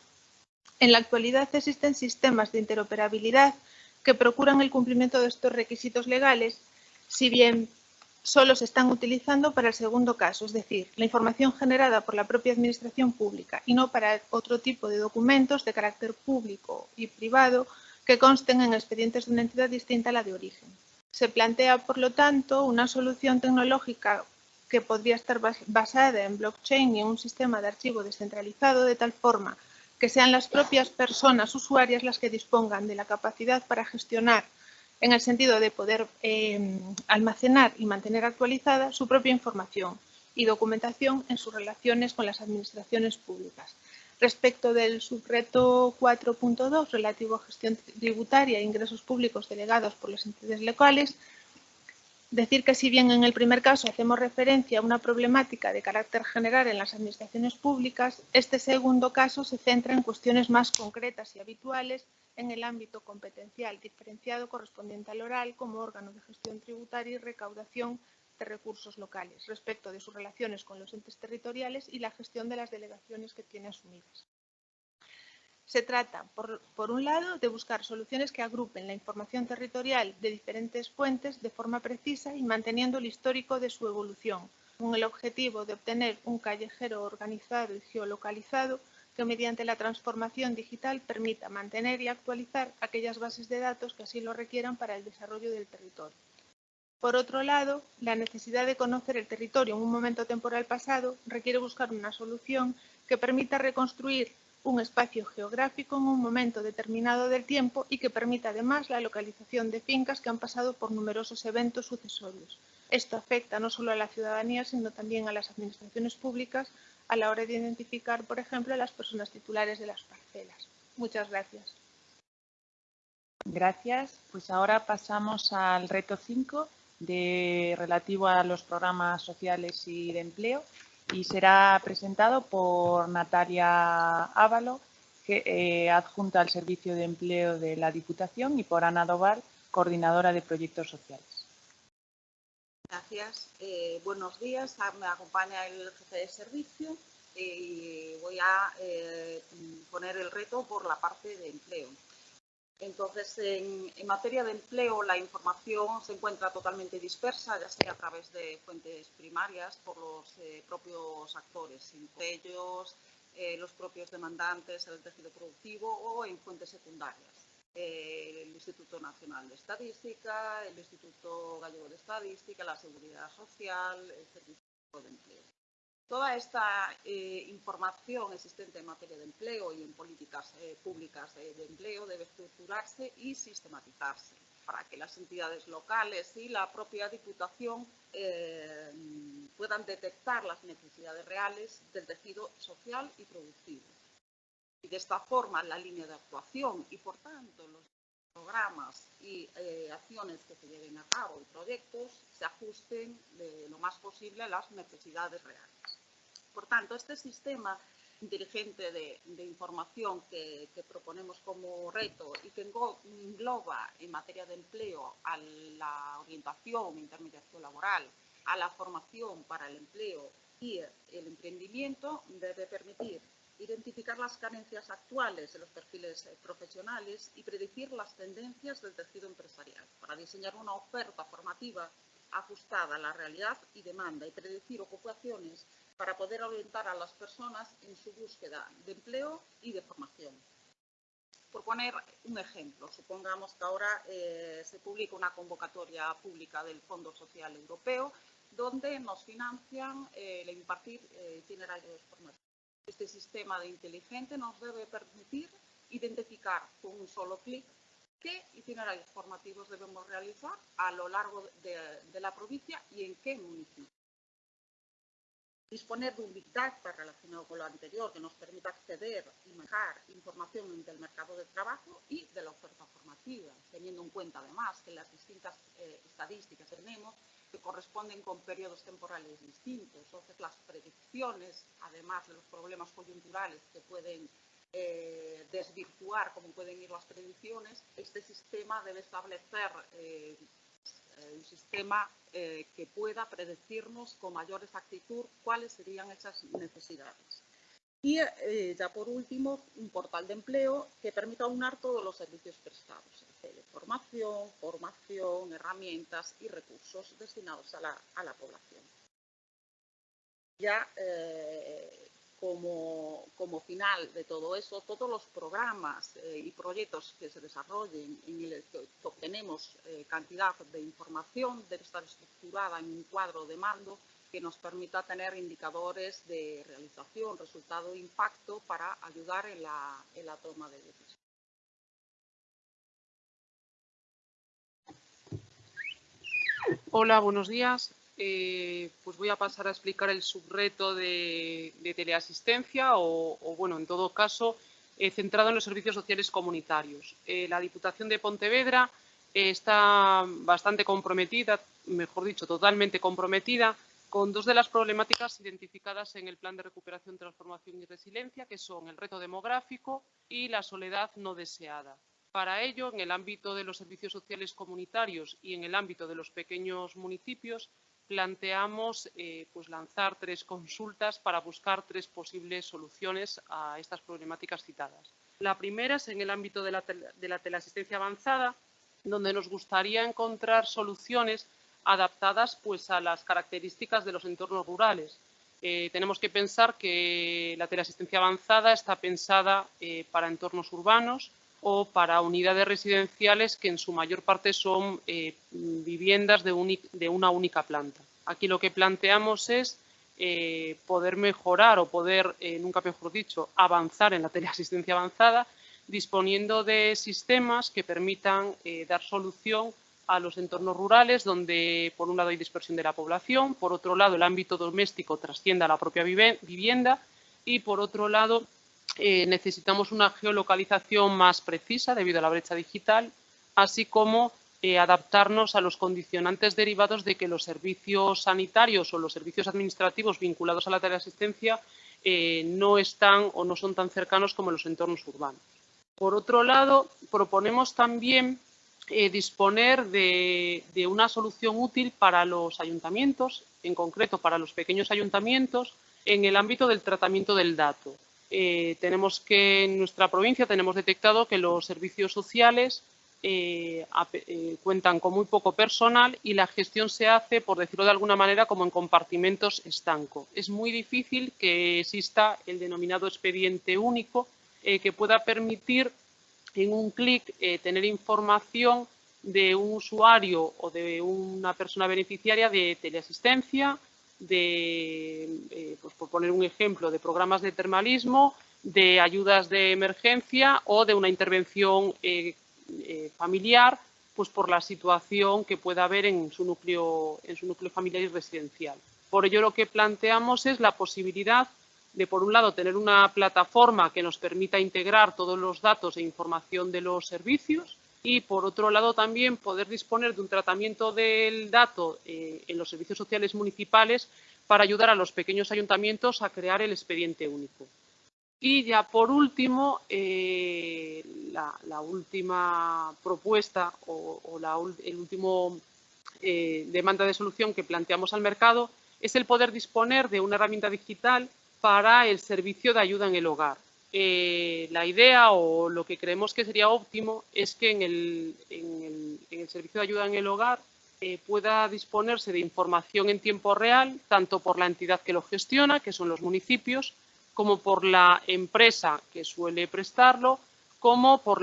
En la actualidad existen sistemas de interoperabilidad que procuran el cumplimiento de estos requisitos legales, si bien solo se están utilizando para el segundo caso, es decir, la información generada por la propia Administración pública y no para otro tipo de documentos de carácter público y privado que consten en expedientes de una entidad distinta a la de origen. Se plantea, por lo tanto, una solución tecnológica que podría estar basada en blockchain y en un sistema de archivo descentralizado de tal forma que sean las propias personas usuarias las que dispongan de la capacidad para gestionar en el sentido de poder eh, almacenar y mantener actualizada su propia información y documentación en sus relaciones con las administraciones públicas. Respecto del subreto 4.2 relativo a gestión tributaria e ingresos públicos delegados por las entidades locales, decir que si bien en el primer caso hacemos referencia a una problemática de carácter general en las administraciones públicas, este segundo caso se centra en cuestiones más concretas y habituales en el ámbito competencial diferenciado correspondiente al oral como órgano de gestión tributaria y recaudación de recursos locales respecto de sus relaciones con los entes territoriales y la gestión de las delegaciones que tiene asumidas. Se trata, por, un lado, de buscar soluciones que agrupen la información territorial de diferentes fuentes de forma precisa y manteniendo el histórico de su evolución, con el objetivo de obtener un callejero organizado y geolocalizado que mediante la transformación digital permita mantener y actualizar aquellas bases de datos que así lo requieran para el desarrollo del territorio. Por otro lado, la necesidad de conocer el territorio en un momento temporal pasado requiere buscar una solución que permita reconstruir un espacio geográfico en un momento determinado del tiempo y que permita además la localización de fincas que han pasado por numerosos eventos sucesorios. Esto afecta no solo a la ciudadanía, sino también a las administraciones públicas, a la hora de identificar, por ejemplo, a las personas titulares de las parcelas. Muchas gracias. Gracias. Pues ahora pasamos al reto 5 de, relativo a los programas sociales y de empleo y será presentado por Natalia Ávalo, que, eh, adjunta al Servicio de Empleo de la Diputación, y por Ana Doval, coordinadora de proyectos sociales. Gracias. Eh, buenos días. Ah, me acompaña el jefe de servicio y voy a eh, poner el reto por la parte de empleo. Entonces, en, materia de empleo, la información se encuentra totalmente dispersa, ya sea a través de fuentes primarias por los eh, propios actores, entre ellos eh, los propios demandantes, el tejido productivo o en fuentes secundarias el Instituto Nacional de Estadística, el Instituto Gallego de Estadística, la Seguridad Social, el Servicio de Empleo. Toda esta eh, información existente en materia de empleo y en políticas eh, públicas de, empleo debe estructurarse y sistematizarse para que las entidades locales y la propia Diputación eh, puedan detectar las necesidades reales del tejido social y productivo y de esta forma la línea de actuación y, por tanto, los programas y eh, acciones que se lleven a cabo y proyectos se ajusten lo más posible a las necesidades reales. Por tanto, este sistema inteligente de, información que, que, proponemos como reto y que engloba en materia de empleo a la orientación e intermediación laboral, a la formación para el empleo y el emprendimiento, debe permitir identificar las carencias actuales de los perfiles eh, profesionales y predecir las tendencias del tejido empresarial para diseñar una oferta formativa ajustada a la realidad y demanda y predecir ocupaciones para poder orientar a las personas en su búsqueda de empleo y de formación. Por poner un ejemplo, supongamos que ahora eh, se publica una convocatoria pública del Fondo Social Europeo donde nos financian eh, el impartir eh, itinerarios formativos. Este sistema de inteligente nos debe permitir identificar con un solo clic qué itinerarios formativos debemos realizar a lo largo de, la provincia y en qué municipio. Disponer de un Big Data relacionado con lo anterior que nos permita acceder y manejar información del mercado de trabajo y de la oferta formativa, teniendo en cuenta además que las distintas eh, estadísticas que tenemos que corresponden con periodos temporales distintos. Entonces, las predicciones, además de los problemas coyunturales que pueden eh, desvirtuar cómo pueden ir las predicciones, este sistema debe establecer eh, un sistema eh, que pueda predecirnos con mayor exactitud cuáles serían esas necesidades. Y eh, ya por último, un portal de empleo que permita aunar todos los servicios prestados, formación, formación, herramientas y recursos destinados a la, población. Ya eh, como, como, final de todo eso, todos los programas eh, y proyectos que se desarrollen en el que obtenemos eh, cantidad de información debe estar estructurada en un cuadro de mando que nos permita tener indicadores de realización, resultado e impacto para ayudar en la toma de decisiones. Hola, buenos días. Eh, pues voy a pasar a explicar el subreto de, teleasistencia o, bueno, en todo caso, eh, centrado en los servicios sociales comunitarios. Eh, la Diputación de Pontevedra está bastante comprometida, mejor dicho, totalmente comprometida con dos de las problemáticas identificadas en el Plan de Recuperación, Transformación y Resiliencia, que son el reto demográfico y la soledad no deseada. Para ello, en el ámbito de los servicios sociales comunitarios y en el ámbito de los pequeños municipios, planteamos eh, pues lanzar tres consultas para buscar tres posibles soluciones a estas problemáticas citadas. La primera es en el ámbito de la, teleasistencia avanzada, donde nos gustaría encontrar soluciones adaptadas pues, a las características de los entornos rurales. Eh, tenemos que pensar que la teleasistencia avanzada está pensada eh, para entornos urbanos, o para unidades residenciales que en su mayor parte son eh, viviendas de, una única planta. Aquí lo que planteamos es eh, poder mejorar o poder, eh, nunca mejor dicho, avanzar en la teleasistencia avanzada disponiendo de sistemas que permitan dar solución a los entornos rurales donde por un lado hay dispersión de la población, por otro lado el ámbito doméstico trascienda a la propia vivienda y por otro lado eh, necesitamos una geolocalización más precisa debido a la brecha digital, así como eh, adaptarnos a los condicionantes derivados de que los servicios sanitarios o los servicios administrativos vinculados a la teleasistencia eh, no están o no son tan cercanos como los entornos urbanos. Por otro lado, proponemos también disponer de, una solución útil para los ayuntamientos, en concreto para los pequeños ayuntamientos, en el ámbito del tratamiento del dato. Eh, tenemos que en nuestra provincia tenemos detectado que los servicios sociales eh, eh, cuentan con muy poco personal y la gestión se hace, por decirlo de alguna manera, como en compartimentos estanco. Es muy difícil que exista el denominado expediente único que pueda permitir en un clic tener información de un usuario o de una persona beneficiaria de teleasistencia, de, poner un ejemplo, de programas de termalismo, de ayudas de emergencia o de una intervención eh, eh, familiar, pues por la situación que pueda haber en su, núcleo, en su núcleo familiar y residencial. Por ello, lo que planteamos es la posibilidad de, por un lado, tener una plataforma que nos permita integrar todos los datos e información de los servicios, y, por otro lado, también poder disponer de un tratamiento del dato eh, en los servicios sociales municipales para ayudar a los pequeños ayuntamientos a crear el expediente único. Y ya por último, eh, la, última propuesta o, la el último eh, demanda de solución que planteamos al mercado es el poder disponer de una herramienta digital para el servicio de ayuda en el hogar. Eh, la idea o lo que creemos que sería óptimo es que en el, servicio de ayuda en el hogar eh, pueda disponerse de información en tiempo real, tanto por la entidad que lo gestiona, que son los municipios, como por la empresa que suele prestarlo, como por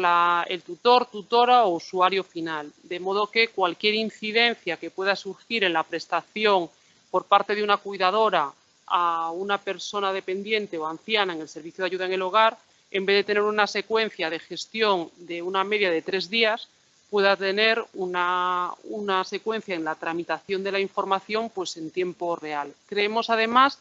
el tutor, tutora o usuario final. De modo que cualquier incidencia que pueda surgir en la prestación por parte de una cuidadora a una persona dependiente o anciana en el servicio de ayuda en el hogar, en vez de tener una secuencia de gestión de una media de tres días, pueda tener una, secuencia en la tramitación de la información pues, en tiempo real. Creemos, además,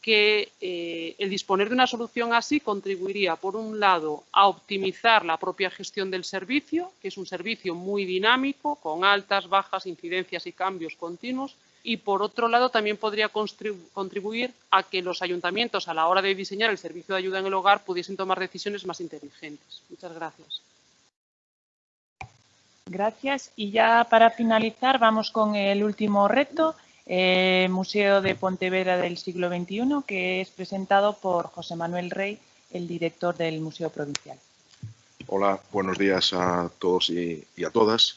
que eh, el disponer de una solución así contribuiría, por un lado, a optimizar la propia gestión del servicio, que es un servicio muy dinámico, con altas, bajas, incidencias y cambios continuos, y por otro lado también podría contribuir a que los ayuntamientos a la hora de diseñar el servicio de ayuda en el hogar pudiesen tomar decisiones más inteligentes. Muchas gracias. Gracias. Y ya para finalizar vamos con el último reto, el Museo de Pontevedra del siglo XXI, que es presentado por José Manuel Rey, el director del Museo Provincial. Hola, buenos días a todos y a todas.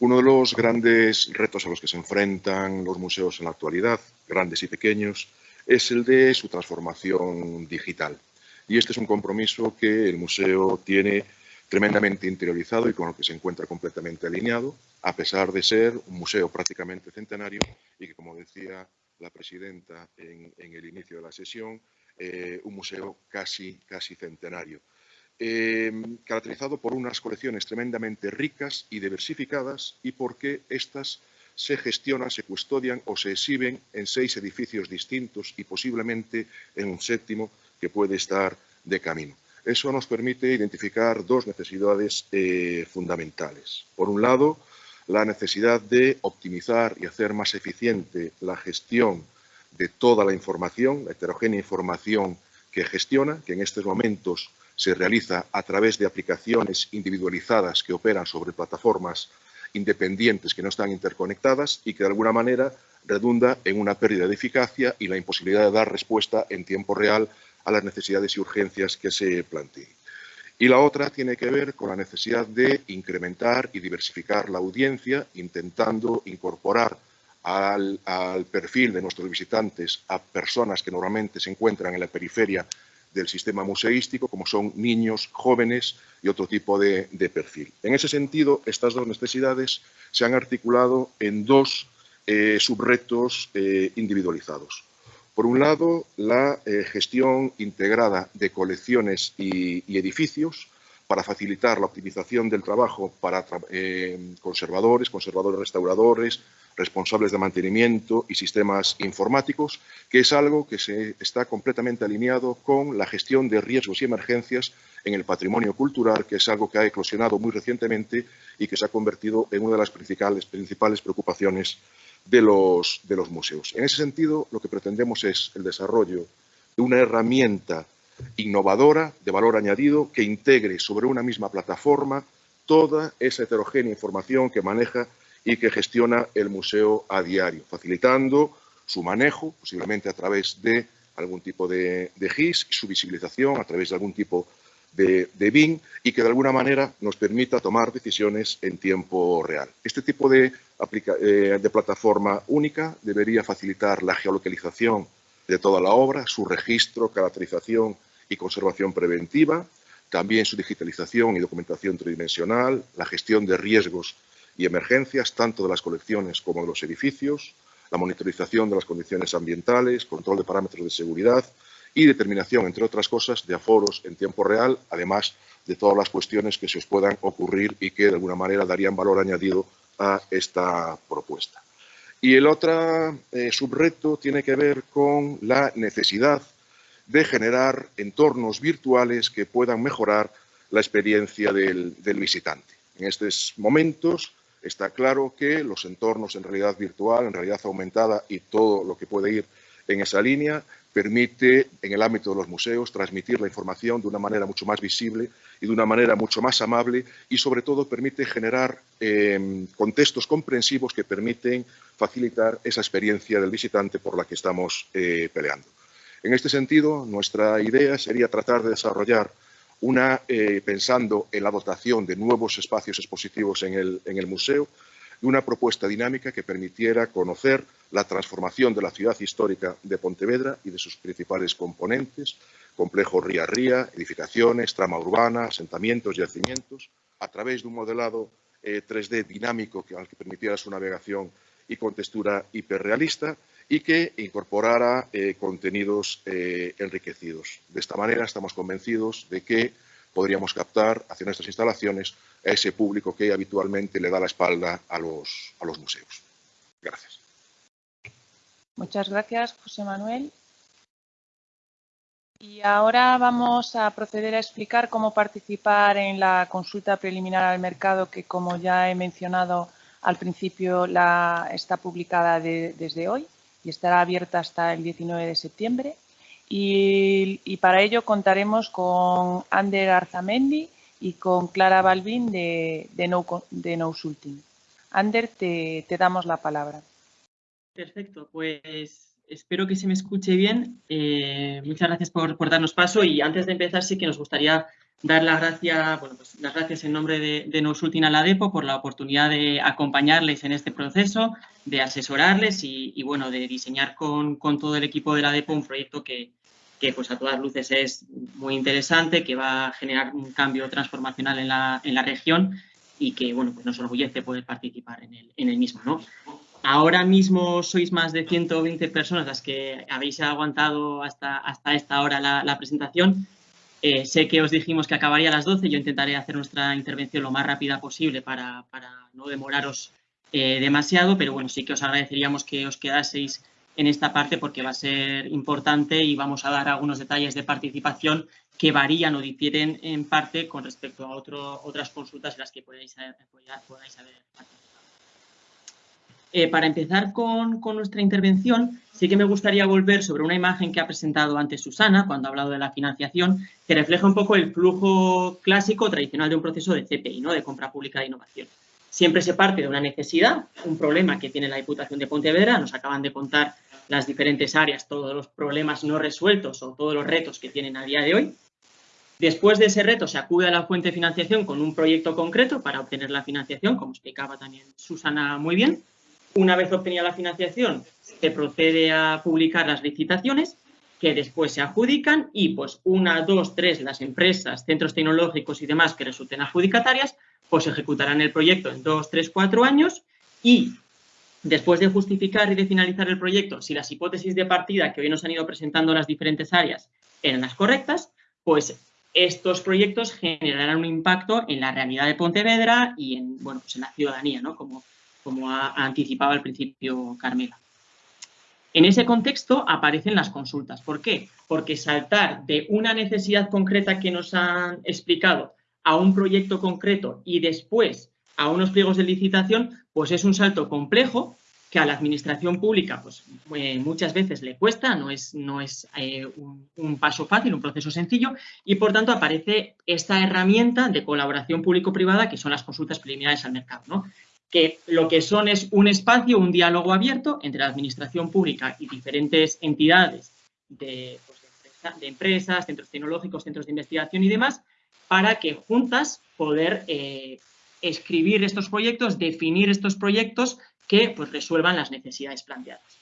Uno de los grandes retos a los que se enfrentan los museos en la actualidad, grandes y pequeños, es el de su transformación digital. Y este es un compromiso que el museo tiene tremendamente interiorizado y con el que se encuentra completamente alineado, a pesar de ser un museo prácticamente centenario y que, como decía la presidenta en, el inicio de la sesión, eh, un museo casi, casi centenario. Eh, caracterizado por unas colecciones tremendamente ricas y diversificadas y porque estas se gestionan, se custodian o se exhiben en seis edificios distintos y posiblemente en un séptimo que puede estar de camino. Eso nos permite identificar dos necesidades eh, fundamentales. Por un lado, la necesidad de optimizar y hacer más eficiente la gestión de toda la información, la heterogénea información que gestiona, que en estos momentos se realiza a través de aplicaciones individualizadas que operan sobre plataformas independientes que no están interconectadas y que de alguna manera redunda en una pérdida de eficacia y la imposibilidad de dar respuesta en tiempo real a las necesidades y urgencias que se planteen. Y la otra tiene que ver con la necesidad de incrementar y diversificar la audiencia, intentando incorporar al, perfil de nuestros visitantes a personas que normalmente se encuentran en la periferia del sistema museístico, como son niños, jóvenes y otro tipo de, perfil. En ese sentido, estas dos necesidades se han articulado en dos eh, subretos eh, individualizados. Por un lado, la eh, gestión integrada de colecciones y, edificios para facilitar la optimización del trabajo para conservadores, conservadores restauradores, responsables de mantenimiento y sistemas informáticos, que es algo que se está completamente alineado con la gestión de riesgos y emergencias en el patrimonio cultural, que es algo que ha eclosionado muy recientemente y que se ha convertido en una de las principales, principales preocupaciones de los, de los museos. En ese sentido, lo que pretendemos es el desarrollo de una herramienta innovadora, de valor añadido, que integre sobre una misma plataforma toda esa heterogénea información que maneja y que gestiona el museo a diario, facilitando su manejo, posiblemente a través de algún tipo de, GIS, y su visibilización a través de algún tipo de, de, y que de alguna manera nos permita tomar decisiones en tiempo real. Este tipo de, eh, de plataforma única debería facilitar la geolocalización de toda la obra, su registro, caracterización y conservación preventiva, también su digitalización y documentación tridimensional, la gestión de riesgos y emergencias, tanto de las colecciones como de los edificios, la monitorización de las condiciones ambientales, control de parámetros de seguridad y determinación, entre otras cosas, de aforos en tiempo real, además de todas las cuestiones que se os puedan ocurrir y que de alguna manera darían valor añadido a esta propuesta. Y el otro eh, subreto tiene que ver con la necesidad de generar entornos virtuales que puedan mejorar la experiencia del visitante. En estos momentos Está claro que los entornos en realidad virtual, en realidad aumentada y todo lo que puede ir en esa línea permite, en el ámbito de los museos, transmitir la información de una manera mucho más visible y de una manera mucho más amable y, sobre todo, permite generar em, contextos comprensivos que permiten facilitar esa experiencia del visitante por la que estamos eh, peleando. En este sentido, nuestra idea sería tratar de desarrollar una eh, pensando en la dotación de nuevos espacios expositivos en el, museo y una propuesta dinámica que permitiera conocer la transformación de la ciudad histórica de Pontevedra y de sus principales componentes, complejo ría-ría, edificaciones, trama urbana, asentamientos, yacimientos, a través de un modelado 3D eh, dinámico que, al que permitiera su navegación y con textura hiperrealista y que incorporara eh, contenidos eh, enriquecidos. De esta manera estamos convencidos de que podríamos captar hacia nuestras instalaciones a ese público que habitualmente le da la espalda a los, a los museos. Gracias. Muchas gracias, José Manuel. Y ahora vamos a proceder a explicar cómo participar en la consulta preliminar al mercado que, como ya he mencionado al principio, la, está publicada desde hoy y estará abierta hasta el 19 de septiembre. Y, para ello contaremos con Ander Arzamendi y con Clara Balvin de, de, no, de Ander, te, damos la palabra. Perfecto, pues espero que se me escuche bien. Eh, muchas gracias por, darnos paso y antes de empezar sí que nos gustaría dar las gracias, bueno, pues, las gracias en nombre de, de Nosultina Ladepo por la oportunidad de acompañarles en este proceso, de asesorarles y, bueno, de diseñar con, con, todo el equipo de la DEPO un proyecto que, que, pues a todas luces es muy interesante, que va a generar un cambio transformacional en la, en la región y que, bueno, pues nos orgullece poder participar en el, en el mismo, ¿no? Ahora mismo sois más de 120 personas las que habéis aguantado hasta, hasta esta hora la, la presentación. Eh, sé que os dijimos que acabaría a las 12, yo intentaré hacer nuestra intervención lo más rápida posible para, no demoraros eh, demasiado, pero bueno, sí que os agradeceríamos que os quedaseis en esta parte porque va a ser importante y vamos a dar algunos detalles de participación que varían o difieren en parte con respecto a otras consultas en las que podáis, podáis haber participado. Eh, para empezar con, con, nuestra intervención, sí que me gustaría volver sobre una imagen que ha presentado antes Susana cuando ha hablado de la financiación, que refleja un poco el flujo clásico tradicional de un proceso de CPI, ¿no? de compra pública de innovación. Siempre se parte de una necesidad, un problema que tiene la Diputación de Pontevedra, nos acaban de contar las diferentes áreas, todos los problemas no resueltos o todos los retos que tienen a día de hoy. Después de ese reto se acude a la fuente de financiación con un proyecto concreto para obtener la financiación, como explicaba también Susana muy bien, una vez obtenida la financiación, se procede a publicar las licitaciones que después se adjudican y pues una, dos, tres, las empresas, centros tecnológicos y demás que resulten adjudicatarias, pues ejecutarán el proyecto en dos, tres, cuatro años y después de justificar y de finalizar el proyecto, si las hipótesis de partida que hoy nos han ido presentando las diferentes áreas eran las correctas, pues estos proyectos generarán un impacto en la realidad de Pontevedra y en, bueno, pues en la ciudadanía, ¿no? Como como ha, anticipado al principio Carmela. En ese contexto aparecen las consultas. ¿Por qué? Porque saltar de una necesidad concreta que nos han explicado a un proyecto concreto y después a unos pliegos de licitación, pues es un salto complejo que a la administración pública pues, eh, muchas veces le cuesta, no es, no es eh, un, un, paso fácil, un proceso sencillo, y por tanto aparece esta herramienta de colaboración público-privada que son las consultas preliminares al mercado. ¿no? Que lo que son es un espacio, un diálogo abierto entre la administración pública y diferentes entidades de, pues, empresas, centros tecnológicos, centros de investigación y demás, para que juntas poder eh, escribir estos proyectos, definir estos proyectos que pues, resuelvan las necesidades planteadas.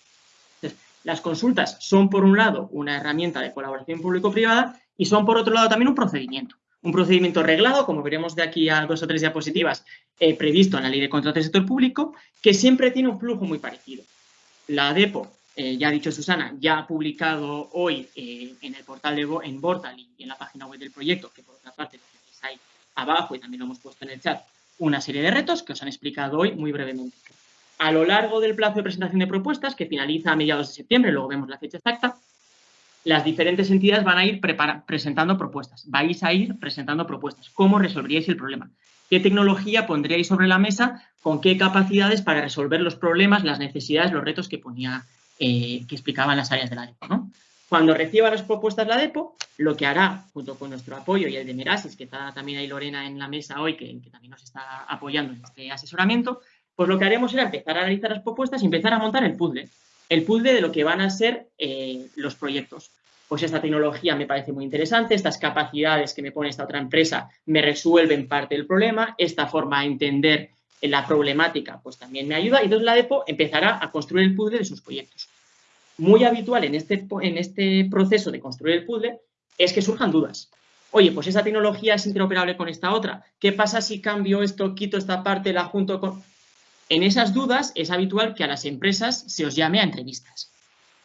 Entonces, las consultas son, por un lado, una herramienta de colaboración público-privada y son, por otro lado, también un procedimiento un procedimiento reglado, como veremos de aquí a dos o tres diapositivas, eh, previsto en la Ley de Contratos del Sector Público, que siempre tiene un flujo muy parecido. La DEPO, eh, ya ha dicho Susana, ya ha publicado hoy eh, en el portal de en Portal y en la página web del proyecto, que por otra parte está ahí abajo y también lo hemos puesto en el chat, una serie de retos que os han explicado hoy muy brevemente. A lo largo del plazo de presentación de propuestas, que finaliza a mediados de septiembre, luego vemos la fecha exacta, las diferentes entidades van a ir presentando propuestas, vais a ir presentando propuestas. ¿Cómo resolveríais el problema? ¿Qué tecnología pondríais sobre la mesa? ¿Con qué capacidades para resolver los problemas, las necesidades, los retos que ponía, eh, que explicaban las áreas de la DEPO? ¿no? Cuando reciba las propuestas la DEPO, lo que hará, junto con nuestro apoyo y el de Merasis, que está también ahí Lorena en la mesa hoy, que, que también nos está apoyando en este asesoramiento, pues lo que haremos será empezar a analizar las propuestas y empezar a montar el puzzle el puzzle de lo que van a ser eh, los proyectos. Pues esta tecnología me parece muy interesante, estas capacidades que me pone esta otra empresa me resuelven parte del problema, esta forma de entender la problemática pues también me ayuda y entonces la DEPO empezará a construir el puzzle de sus proyectos. Muy habitual en este, en este proceso de construir el puzzle es que surjan dudas. Oye, pues esa tecnología es interoperable con esta otra. ¿Qué pasa si cambio esto, quito esta parte, la junto con...? En esas dudas es habitual que a las empresas se os llame a entrevistas.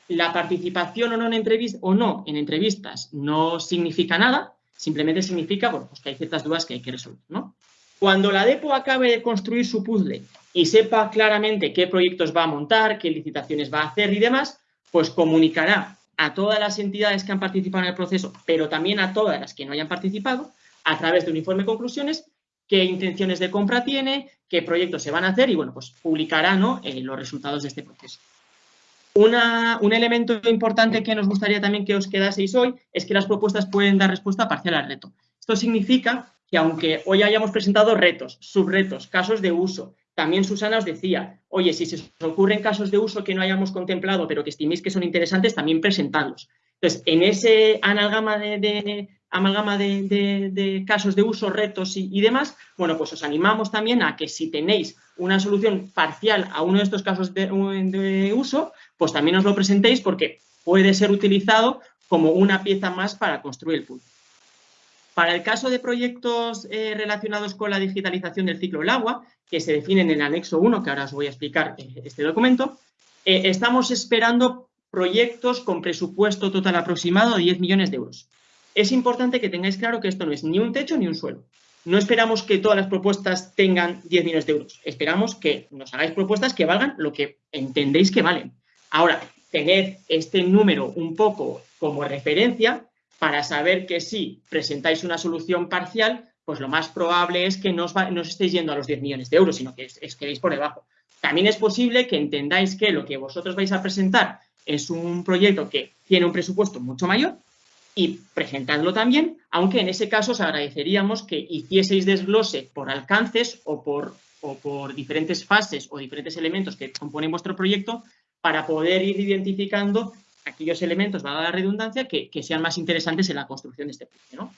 La participación o no en, entrevistas no significa nada, simplemente significa bueno, pues que hay ciertas dudas que hay que resolver. ¿no? Cuando la DEPO acabe de construir su puzzle y sepa claramente qué proyectos va a montar, qué licitaciones va a hacer y demás, pues comunicará a todas las entidades que han participado en el proceso, pero también a todas las que no hayan participado, a través de un informe de conclusiones, qué intenciones de compra tiene, qué proyectos se van a hacer y, bueno, pues publicará. Eh, los resultados de este proceso. Un elemento importante que nos gustaría también que os quedaseis hoy es que las propuestas pueden dar respuesta parcial al reto. Esto significa que aunque hoy hayamos presentado retos, subretos, casos de uso, también Susana os decía, oye, si se os ocurren casos de uso que no hayamos contemplado, pero que estiméis que son interesantes, también presentadlos. Entonces, en ese amalgama de, amalgama de, casos de uso, retos y, demás, bueno, pues os animamos también a que si tenéis una solución parcial a uno de estos casos de, uso, pues también os lo presentéis porque puede ser utilizado como una pieza más para construir el pool. Para el caso de proyectos eh, relacionados con la digitalización del ciclo del agua, que se definen en el anexo 1, que ahora os voy a explicar eh, este documento, eh, estamos esperando proyectos con presupuesto total aproximado de 10 millones de euros. Es importante que tengáis claro que esto no es ni un techo ni un suelo. No esperamos que todas las propuestas tengan 10 millones de euros. Esperamos que nos hagáis propuestas que valgan lo que entendéis que valen. Ahora, tened este número un poco como referencia para saber que si presentáis una solución parcial, pues lo más probable es que no os, estéis yendo a los 10 millones de euros, sino que es, quedéis por debajo. También es posible que entendáis que lo que vosotros vais a presentar es un proyecto que tiene un presupuesto mucho mayor y presentadlo también, aunque en ese caso os agradeceríamos que hicieseis desglose por alcances o por, o por diferentes fases o diferentes elementos que componen vuestro proyecto para poder ir identificando aquellos elementos, va a la redundancia, que, sean más interesantes en la construcción de este proyecto.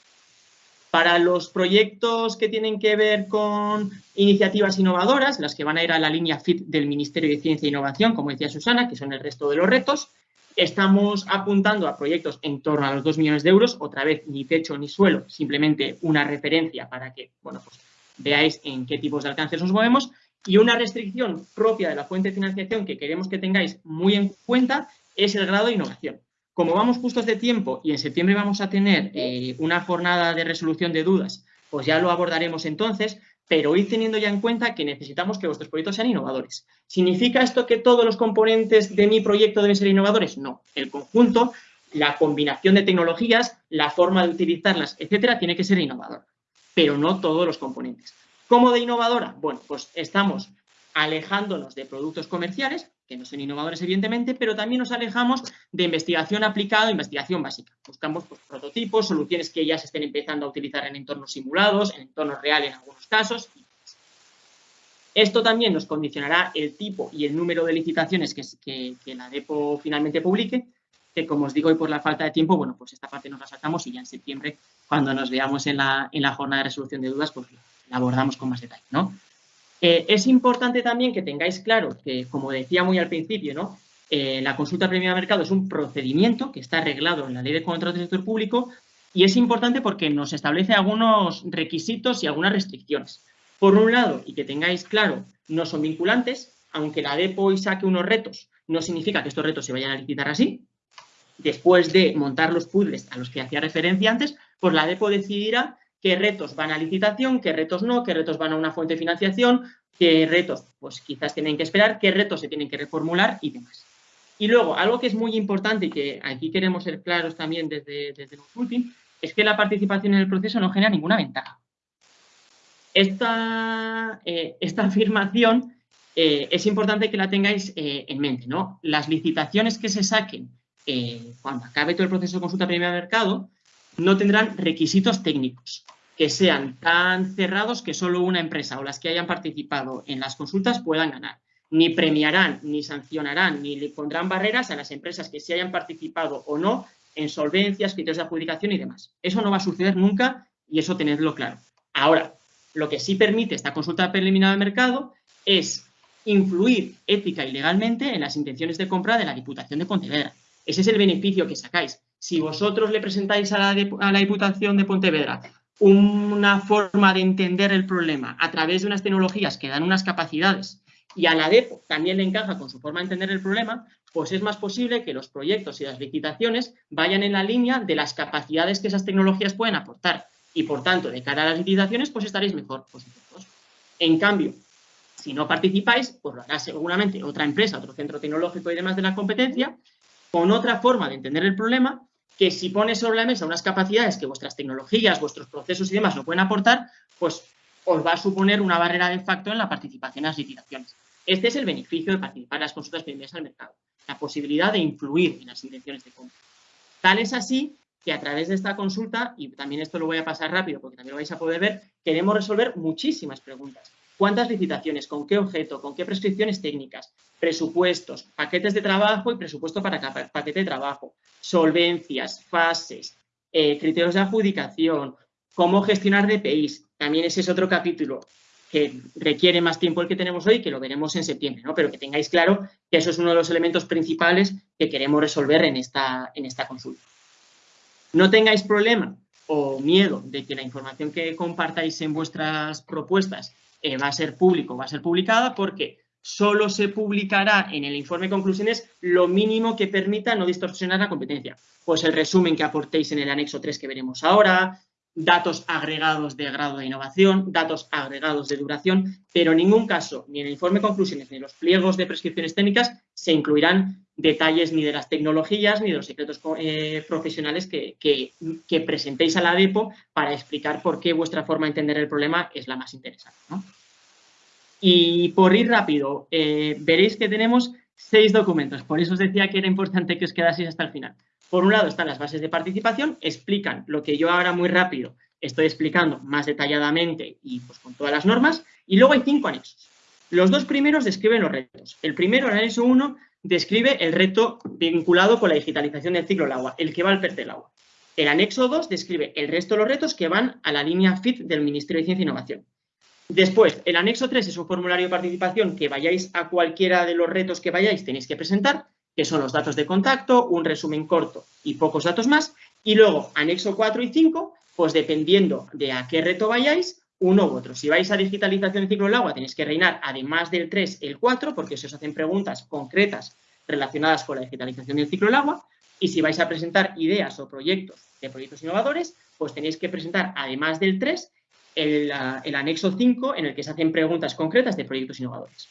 Para los proyectos que tienen que ver con iniciativas innovadoras, las que van a ir a la línea FIT del Ministerio de Ciencia e Innovación, como decía Susana, que son el resto de los retos, estamos apuntando a proyectos en torno a los 2 millones de euros, otra vez ni techo ni suelo, simplemente una referencia para que bueno, pues, veáis en qué tipos de alcances nos movemos, y una restricción propia de la fuente de financiación que queremos que tengáis muy en cuenta es el grado de innovación. Como vamos justos de tiempo y en septiembre vamos a tener eh, una jornada de resolución de dudas, pues ya lo abordaremos entonces, pero id teniendo ya en cuenta que necesitamos que vuestros proyectos sean innovadores. ¿Significa esto que todos los componentes de mi proyecto deben ser innovadores? No. El conjunto, la combinación de tecnologías, la forma de utilizarlas, etcétera, tiene que ser innovador, pero no todos los componentes. ¿Cómo de innovadora? Bueno, pues estamos alejándonos de productos comerciales, que no son innovadores evidentemente, pero también nos alejamos de investigación aplicada, investigación básica. Buscamos pues, prototipos, soluciones que ya se estén empezando a utilizar en entornos simulados, en entornos reales en algunos casos. Esto también nos condicionará el tipo y el número de licitaciones que, la DEPO finalmente publique, que como os digo, y por la falta de tiempo, bueno, pues esta parte nos la saltamos y ya en septiembre, cuando nos veamos en la, en la jornada de resolución de dudas, pues la abordamos con más detalle, ¿no? Eh, es importante también que tengáis claro que, como decía muy al principio, ¿no? Eh, la consulta previa de mercado es un procedimiento que está arreglado en la ley de contratos del sector público y es importante porque nos establece algunos requisitos y algunas restricciones. Por un lado, y que tengáis claro, no son vinculantes, aunque la DEPO saque unos retos, no significa que estos retos se vayan a licitar así. Después de montar los puzzles a los que hacía referencia antes, pues la DEPO decidirá qué retos van a licitación, qué retos no, qué retos van a una fuente de financiación, qué retos pues quizás tienen que esperar, qué retos se tienen que reformular y demás. Y luego, algo que es muy importante y que aquí queremos ser claros también desde, desde es que la participación en el proceso no genera ninguna ventaja. Esta, eh, esta afirmación eh, es importante que la tengáis eh, en mente. ¿no? Las licitaciones que se saquen cuando acabe todo el proceso de consulta previa de mercado no tendrán requisitos técnicos que sean tan cerrados que solo una empresa o las que hayan participado en las consultas puedan ganar. Ni premiarán, ni sancionarán, ni le pondrán barreras a las empresas que se hayan participado o no en solvencias, criterios de adjudicación y demás. Eso no va a suceder nunca y eso tenedlo claro. Ahora, lo que sí permite esta consulta preliminar de mercado es influir ética y legalmente en las intenciones de compra de la Diputación de Pontevedra. Ese es el beneficio que sacáis. Si vosotros le presentáis a la, a la Diputación de Pontevedra una forma de entender el problema a través de unas tecnologías que dan unas capacidades y a la DEPO también le encaja con su forma de entender el problema, pues es más posible que los proyectos y las licitaciones vayan en la línea de las capacidades que esas tecnologías pueden aportar. Y por tanto, de cara a las licitaciones, pues estaréis mejor posicionados. En cambio, si no participáis, pues lo hará seguramente otra empresa, otro centro tecnológico y demás de la competencia, con otra forma de entender el problema que si pones sobre la mesa unas capacidades que vuestras tecnologías, vuestros procesos y demás no pueden aportar, pues os va a suponer una barrera de facto en la participación en las licitaciones. Este es el beneficio de participar en las consultas primeras al mercado, la posibilidad de influir en las intenciones de compra. Tal es así que a través de esta consulta, y también esto lo voy a pasar rápido porque también lo vais a poder ver, queremos resolver muchísimas preguntas. Cuántas licitaciones, con qué objeto, con qué prescripciones técnicas, presupuestos, paquetes de trabajo y presupuesto para cada paquete de trabajo, solvencias, fases, eh, criterios de adjudicación, cómo gestionar DPIs. También ese es otro capítulo que requiere más tiempo el que tenemos hoy, que lo veremos en septiembre, ¿no? pero que tengáis claro que eso es uno de los elementos principales que queremos resolver en esta, en esta consulta. No tengáis problema o miedo de que la información que compartáis en vuestras propuestas eh, va a ser público, va a ser publicada, porque solo se publicará en el informe de conclusiones lo mínimo que permita no distorsionar la competencia. Pues el resumen que aportéis en el anexo 3 que veremos ahora, datos agregados de grado de innovación, datos agregados de duración, pero en ningún caso, ni en el informe de conclusiones ni en los pliegos de prescripciones técnicas, se incluirán detalles ni de las tecnologías ni de los secretos eh, profesionales que, presentéis a la DEPO para explicar por qué vuestra forma de entender el problema es la más interesante. Y por ir rápido, eh, veréis que tenemos seis documentos, por eso os decía que era importante que os quedaseis hasta el final. Por un lado están las bases de participación, explican lo que yo ahora muy rápido estoy explicando más detalladamente y pues con todas las normas, y luego hay cinco anexos. Los dos primeros describen los retos. El primero, el anexo 1, describe el reto vinculado con la digitalización del ciclo del agua, el que va al PERTE del agua. El anexo 2 describe el resto de los retos que van a la línea FIT del Ministerio de Ciencia e Innovación. Después, el anexo 3 es un formulario de participación que vayáis a cualquiera de los retos que vayáis, tenéis que presentar que son los datos de contacto, un resumen corto y pocos datos más. Y luego, anexo 4 y 5, pues dependiendo de a qué reto vayáis, uno u otro. Si vais a digitalización del ciclo del agua, tenéis que reinar, además del 3, el 4, porque se os hacen preguntas concretas relacionadas con la digitalización del ciclo del agua. Y si vais a presentar ideas o proyectos de proyectos innovadores, pues tenéis que presentar, además del 3, el, el anexo 5, en el que se hacen preguntas concretas de proyectos innovadores.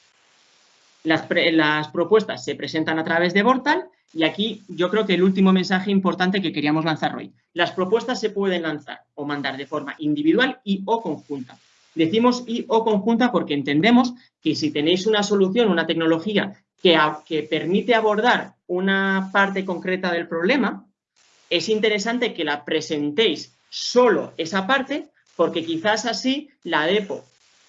Las, propuestas se presentan a través de Portal y aquí yo creo que el último mensaje importante que queríamos lanzar hoy. Las propuestas se pueden lanzar o mandar de forma individual y o conjunta. Decimos y o conjunta porque entendemos que si tenéis una solución, una tecnología que, que permite abordar una parte concreta del problema, es interesante que la presentéis solo esa parte porque quizás así la DEPO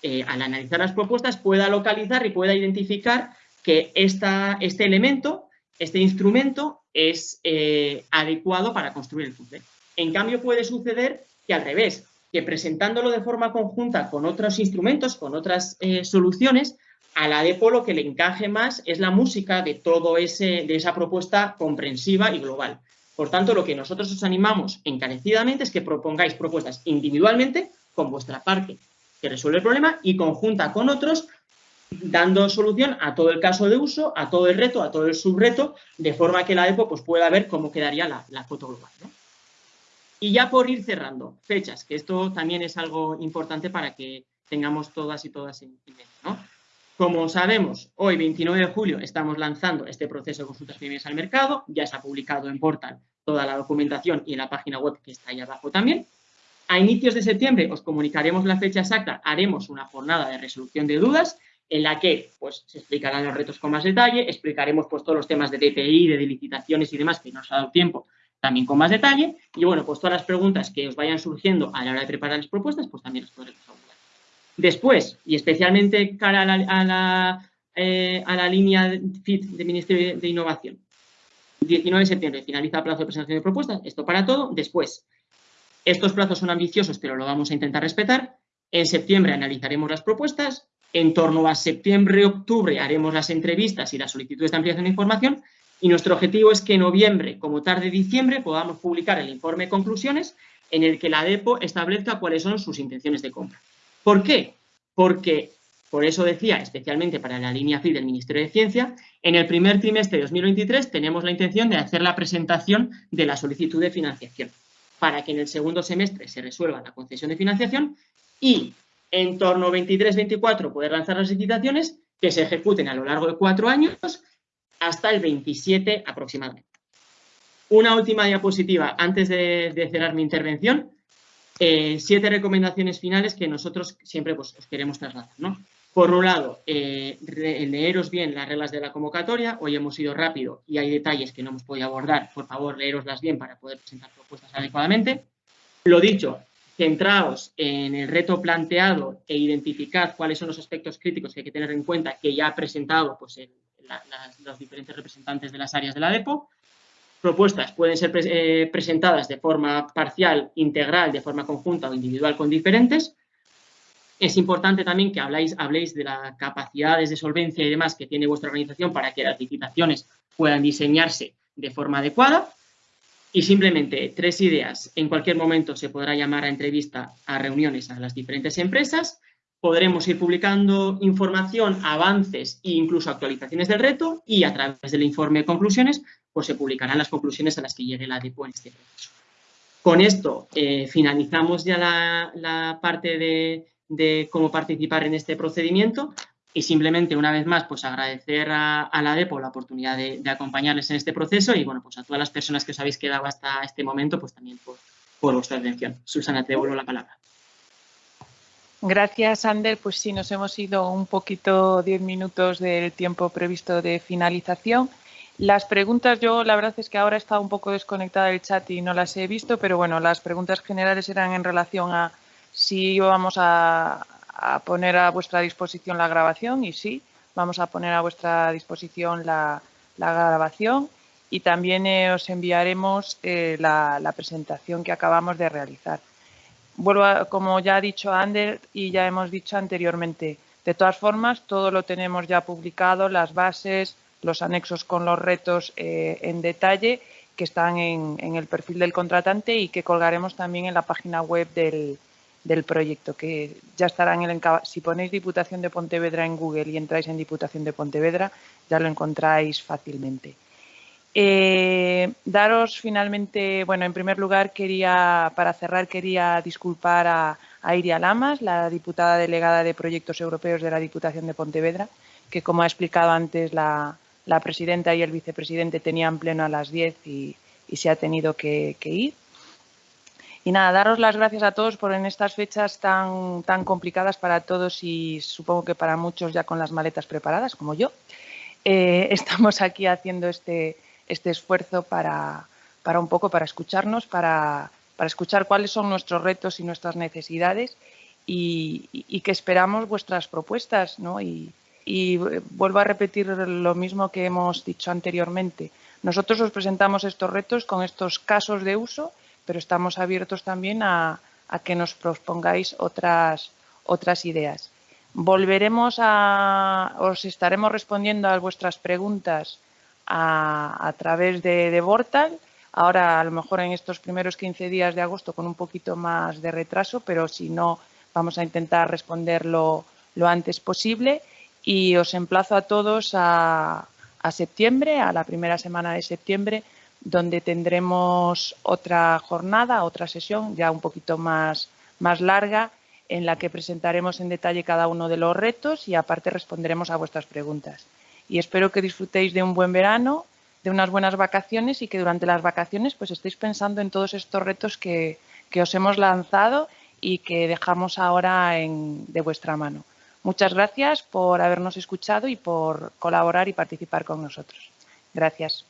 eh, al analizar las propuestas, pueda localizar y pueda identificar que esta, este elemento, este instrumento, es eh, adecuado para construir el puzzle. En cambio, puede suceder que al revés, que presentándolo de forma conjunta con otros instrumentos, con otras eh, soluciones, a la DEPO lo que le encaje más es la música de todo ese, de esa propuesta comprensiva y global. Por tanto, lo que nosotros os animamos encarecidamente es que propongáis propuestas individualmente con vuestra parte que resuelve el problema y conjunta con otros dando solución a todo el caso de uso, a todo el reto, a todo el subreto, de forma que la EPO pues, pueda ver cómo quedaría la, foto global. Y ya por ir cerrando, fechas, que esto también es algo importante para que tengamos todas y todas en, mente. Como sabemos, hoy 29 de julio estamos lanzando este proceso de consultas previas al mercado, ya se ha publicado en Portal toda la documentación y en la página web que está ahí abajo también. A inicios de septiembre os comunicaremos la fecha exacta, haremos una jornada de resolución de dudas en la que pues, se explicarán los retos con más detalle, explicaremos pues, todos los temas de DPI, de licitaciones y demás que nos ha dado tiempo también con más detalle y bueno, pues todas las preguntas que os vayan surgiendo a la hora de preparar las propuestas, pues también las podremos abordar. Después, y especialmente cara a la, a la, eh, a la línea FIT del Ministerio de Innovación, 19 de septiembre finaliza el plazo de presentación de propuestas, esto para todo. Después, estos plazos son ambiciosos, pero lo vamos a intentar respetar. En septiembre analizaremos las propuestas. En torno a septiembre-octubre haremos las entrevistas y las solicitudes de ampliación de información. Y nuestro objetivo es que en noviembre, como tarde diciembre, podamos publicar el informe de conclusiones en el que la DEPO establezca cuáles son sus intenciones de compra. ¿Por qué? Porque, por eso decía, especialmente para la línea FI del Ministerio de Ciencia, en el primer trimestre de 2023 tenemos la intención de hacer la presentación de la solicitud de financiación para que en el segundo semestre se resuelva la concesión de financiación y en torno a 23-24 poder lanzar las licitaciones que se ejecuten a lo largo de cuatro años hasta el 27 aproximadamente. Una última diapositiva antes de, cerrar mi intervención. Eh, siete recomendaciones finales que nosotros siempre pues, os queremos trasladar. ¿no? Por un lado, eh, leeros bien las reglas de la convocatoria. Hoy hemos ido rápido y hay detalles que no hemos podido abordar. Por favor, leeroslas bien para poder presentar propuestas adecuadamente. Lo dicho, centraos en el reto planteado e identificad cuáles son los aspectos críticos que hay que tener en cuenta que ya ha presentado pues, los diferentes representantes de las áreas de la DEPO. Propuestas pueden ser eh, presentadas de forma parcial, integral, de forma conjunta o individual con diferentes. Es importante también que habláis, habléis de las capacidades de solvencia y demás que tiene vuestra organización para que las licitaciones puedan diseñarse de forma adecuada. Y simplemente tres ideas. En cualquier momento se podrá llamar a entrevista a reuniones a las diferentes empresas. Podremos ir publicando información, avances e incluso actualizaciones del reto y a través del informe de conclusiones pues se publicarán las conclusiones a las que llegue la DEPO en este proceso. Con esto eh, finalizamos ya la, parte de, cómo participar en este procedimiento. Y simplemente, una vez más, pues agradecer a, la DEPO la oportunidad de, acompañarles en este proceso y, bueno, pues a todas las personas que os habéis quedado hasta este momento, pues también por, por vuestra atención. Susana, te devuelvo la palabra. Gracias, Ander. Pues sí, nos hemos ido un poquito, diez minutos del tiempo previsto de finalización. Las preguntas, yo la verdad es que ahora he estado un poco desconectada del chat y no las he visto, pero bueno, las preguntas generales eran en relación a si íbamos a, a poner a vuestra disposición la grabación y sí, vamos a poner a vuestra disposición la, grabación y también eh, os enviaremos eh, la, presentación que acabamos de realizar. Vuelvo como ya ha dicho Ander y ya hemos dicho anteriormente, de todas formas todo lo tenemos ya publicado, las bases, los anexos con los retos eh, en detalle que están en, en el perfil del contratante y que colgaremos también en la página web del, del proyecto, que ya estará en el Si ponéis Diputación de Pontevedra en Google y entráis en Diputación de Pontevedra, ya lo encontráis fácilmente. Eh, daros finalmente, bueno, en primer lugar quería, para cerrar, quería disculpar a, Iria Lamas, la diputada delegada de Proyectos Europeos de la Diputación de Pontevedra, que como ha explicado antes la, presidenta y el vicepresidente tenían pleno a las 10 y, se ha tenido que ir. Y nada, daros las gracias a todos por en estas fechas tan, tan complicadas para todos y supongo que para muchos ya con las maletas preparadas, como yo. Eh, estamos aquí haciendo este, este esfuerzo para, para un poco para escucharnos, para, para, escuchar cuáles son nuestros retos y nuestras necesidades y, que esperamos vuestras propuestas. ¿no? Y, y vuelvo a repetir lo mismo que hemos dicho anteriormente. Nosotros os presentamos estos retos con estos casos de uso pero estamos abiertos también a, que nos propongáis otras, otras ideas. Volveremos a, os estaremos respondiendo a vuestras preguntas a, través de, de Vortal, ahora a lo mejor en estos primeros 15 días de agosto con un poquito más de retraso, pero si no, vamos a intentar responderlo lo antes posible y os emplazo a todos a, a septiembre, a la primera semana de septiembre, donde tendremos otra jornada, otra sesión ya un poquito más, más larga, en la que presentaremos en detalle cada uno de los retos y aparte responderemos a vuestras preguntas. Y espero que disfrutéis de un buen verano, de unas buenas vacaciones y que durante las vacaciones pues estéis pensando en todos estos retos que, que os hemos lanzado y que dejamos ahora en, de vuestra mano. Muchas gracias por habernos escuchado y por colaborar y participar con nosotros. Gracias.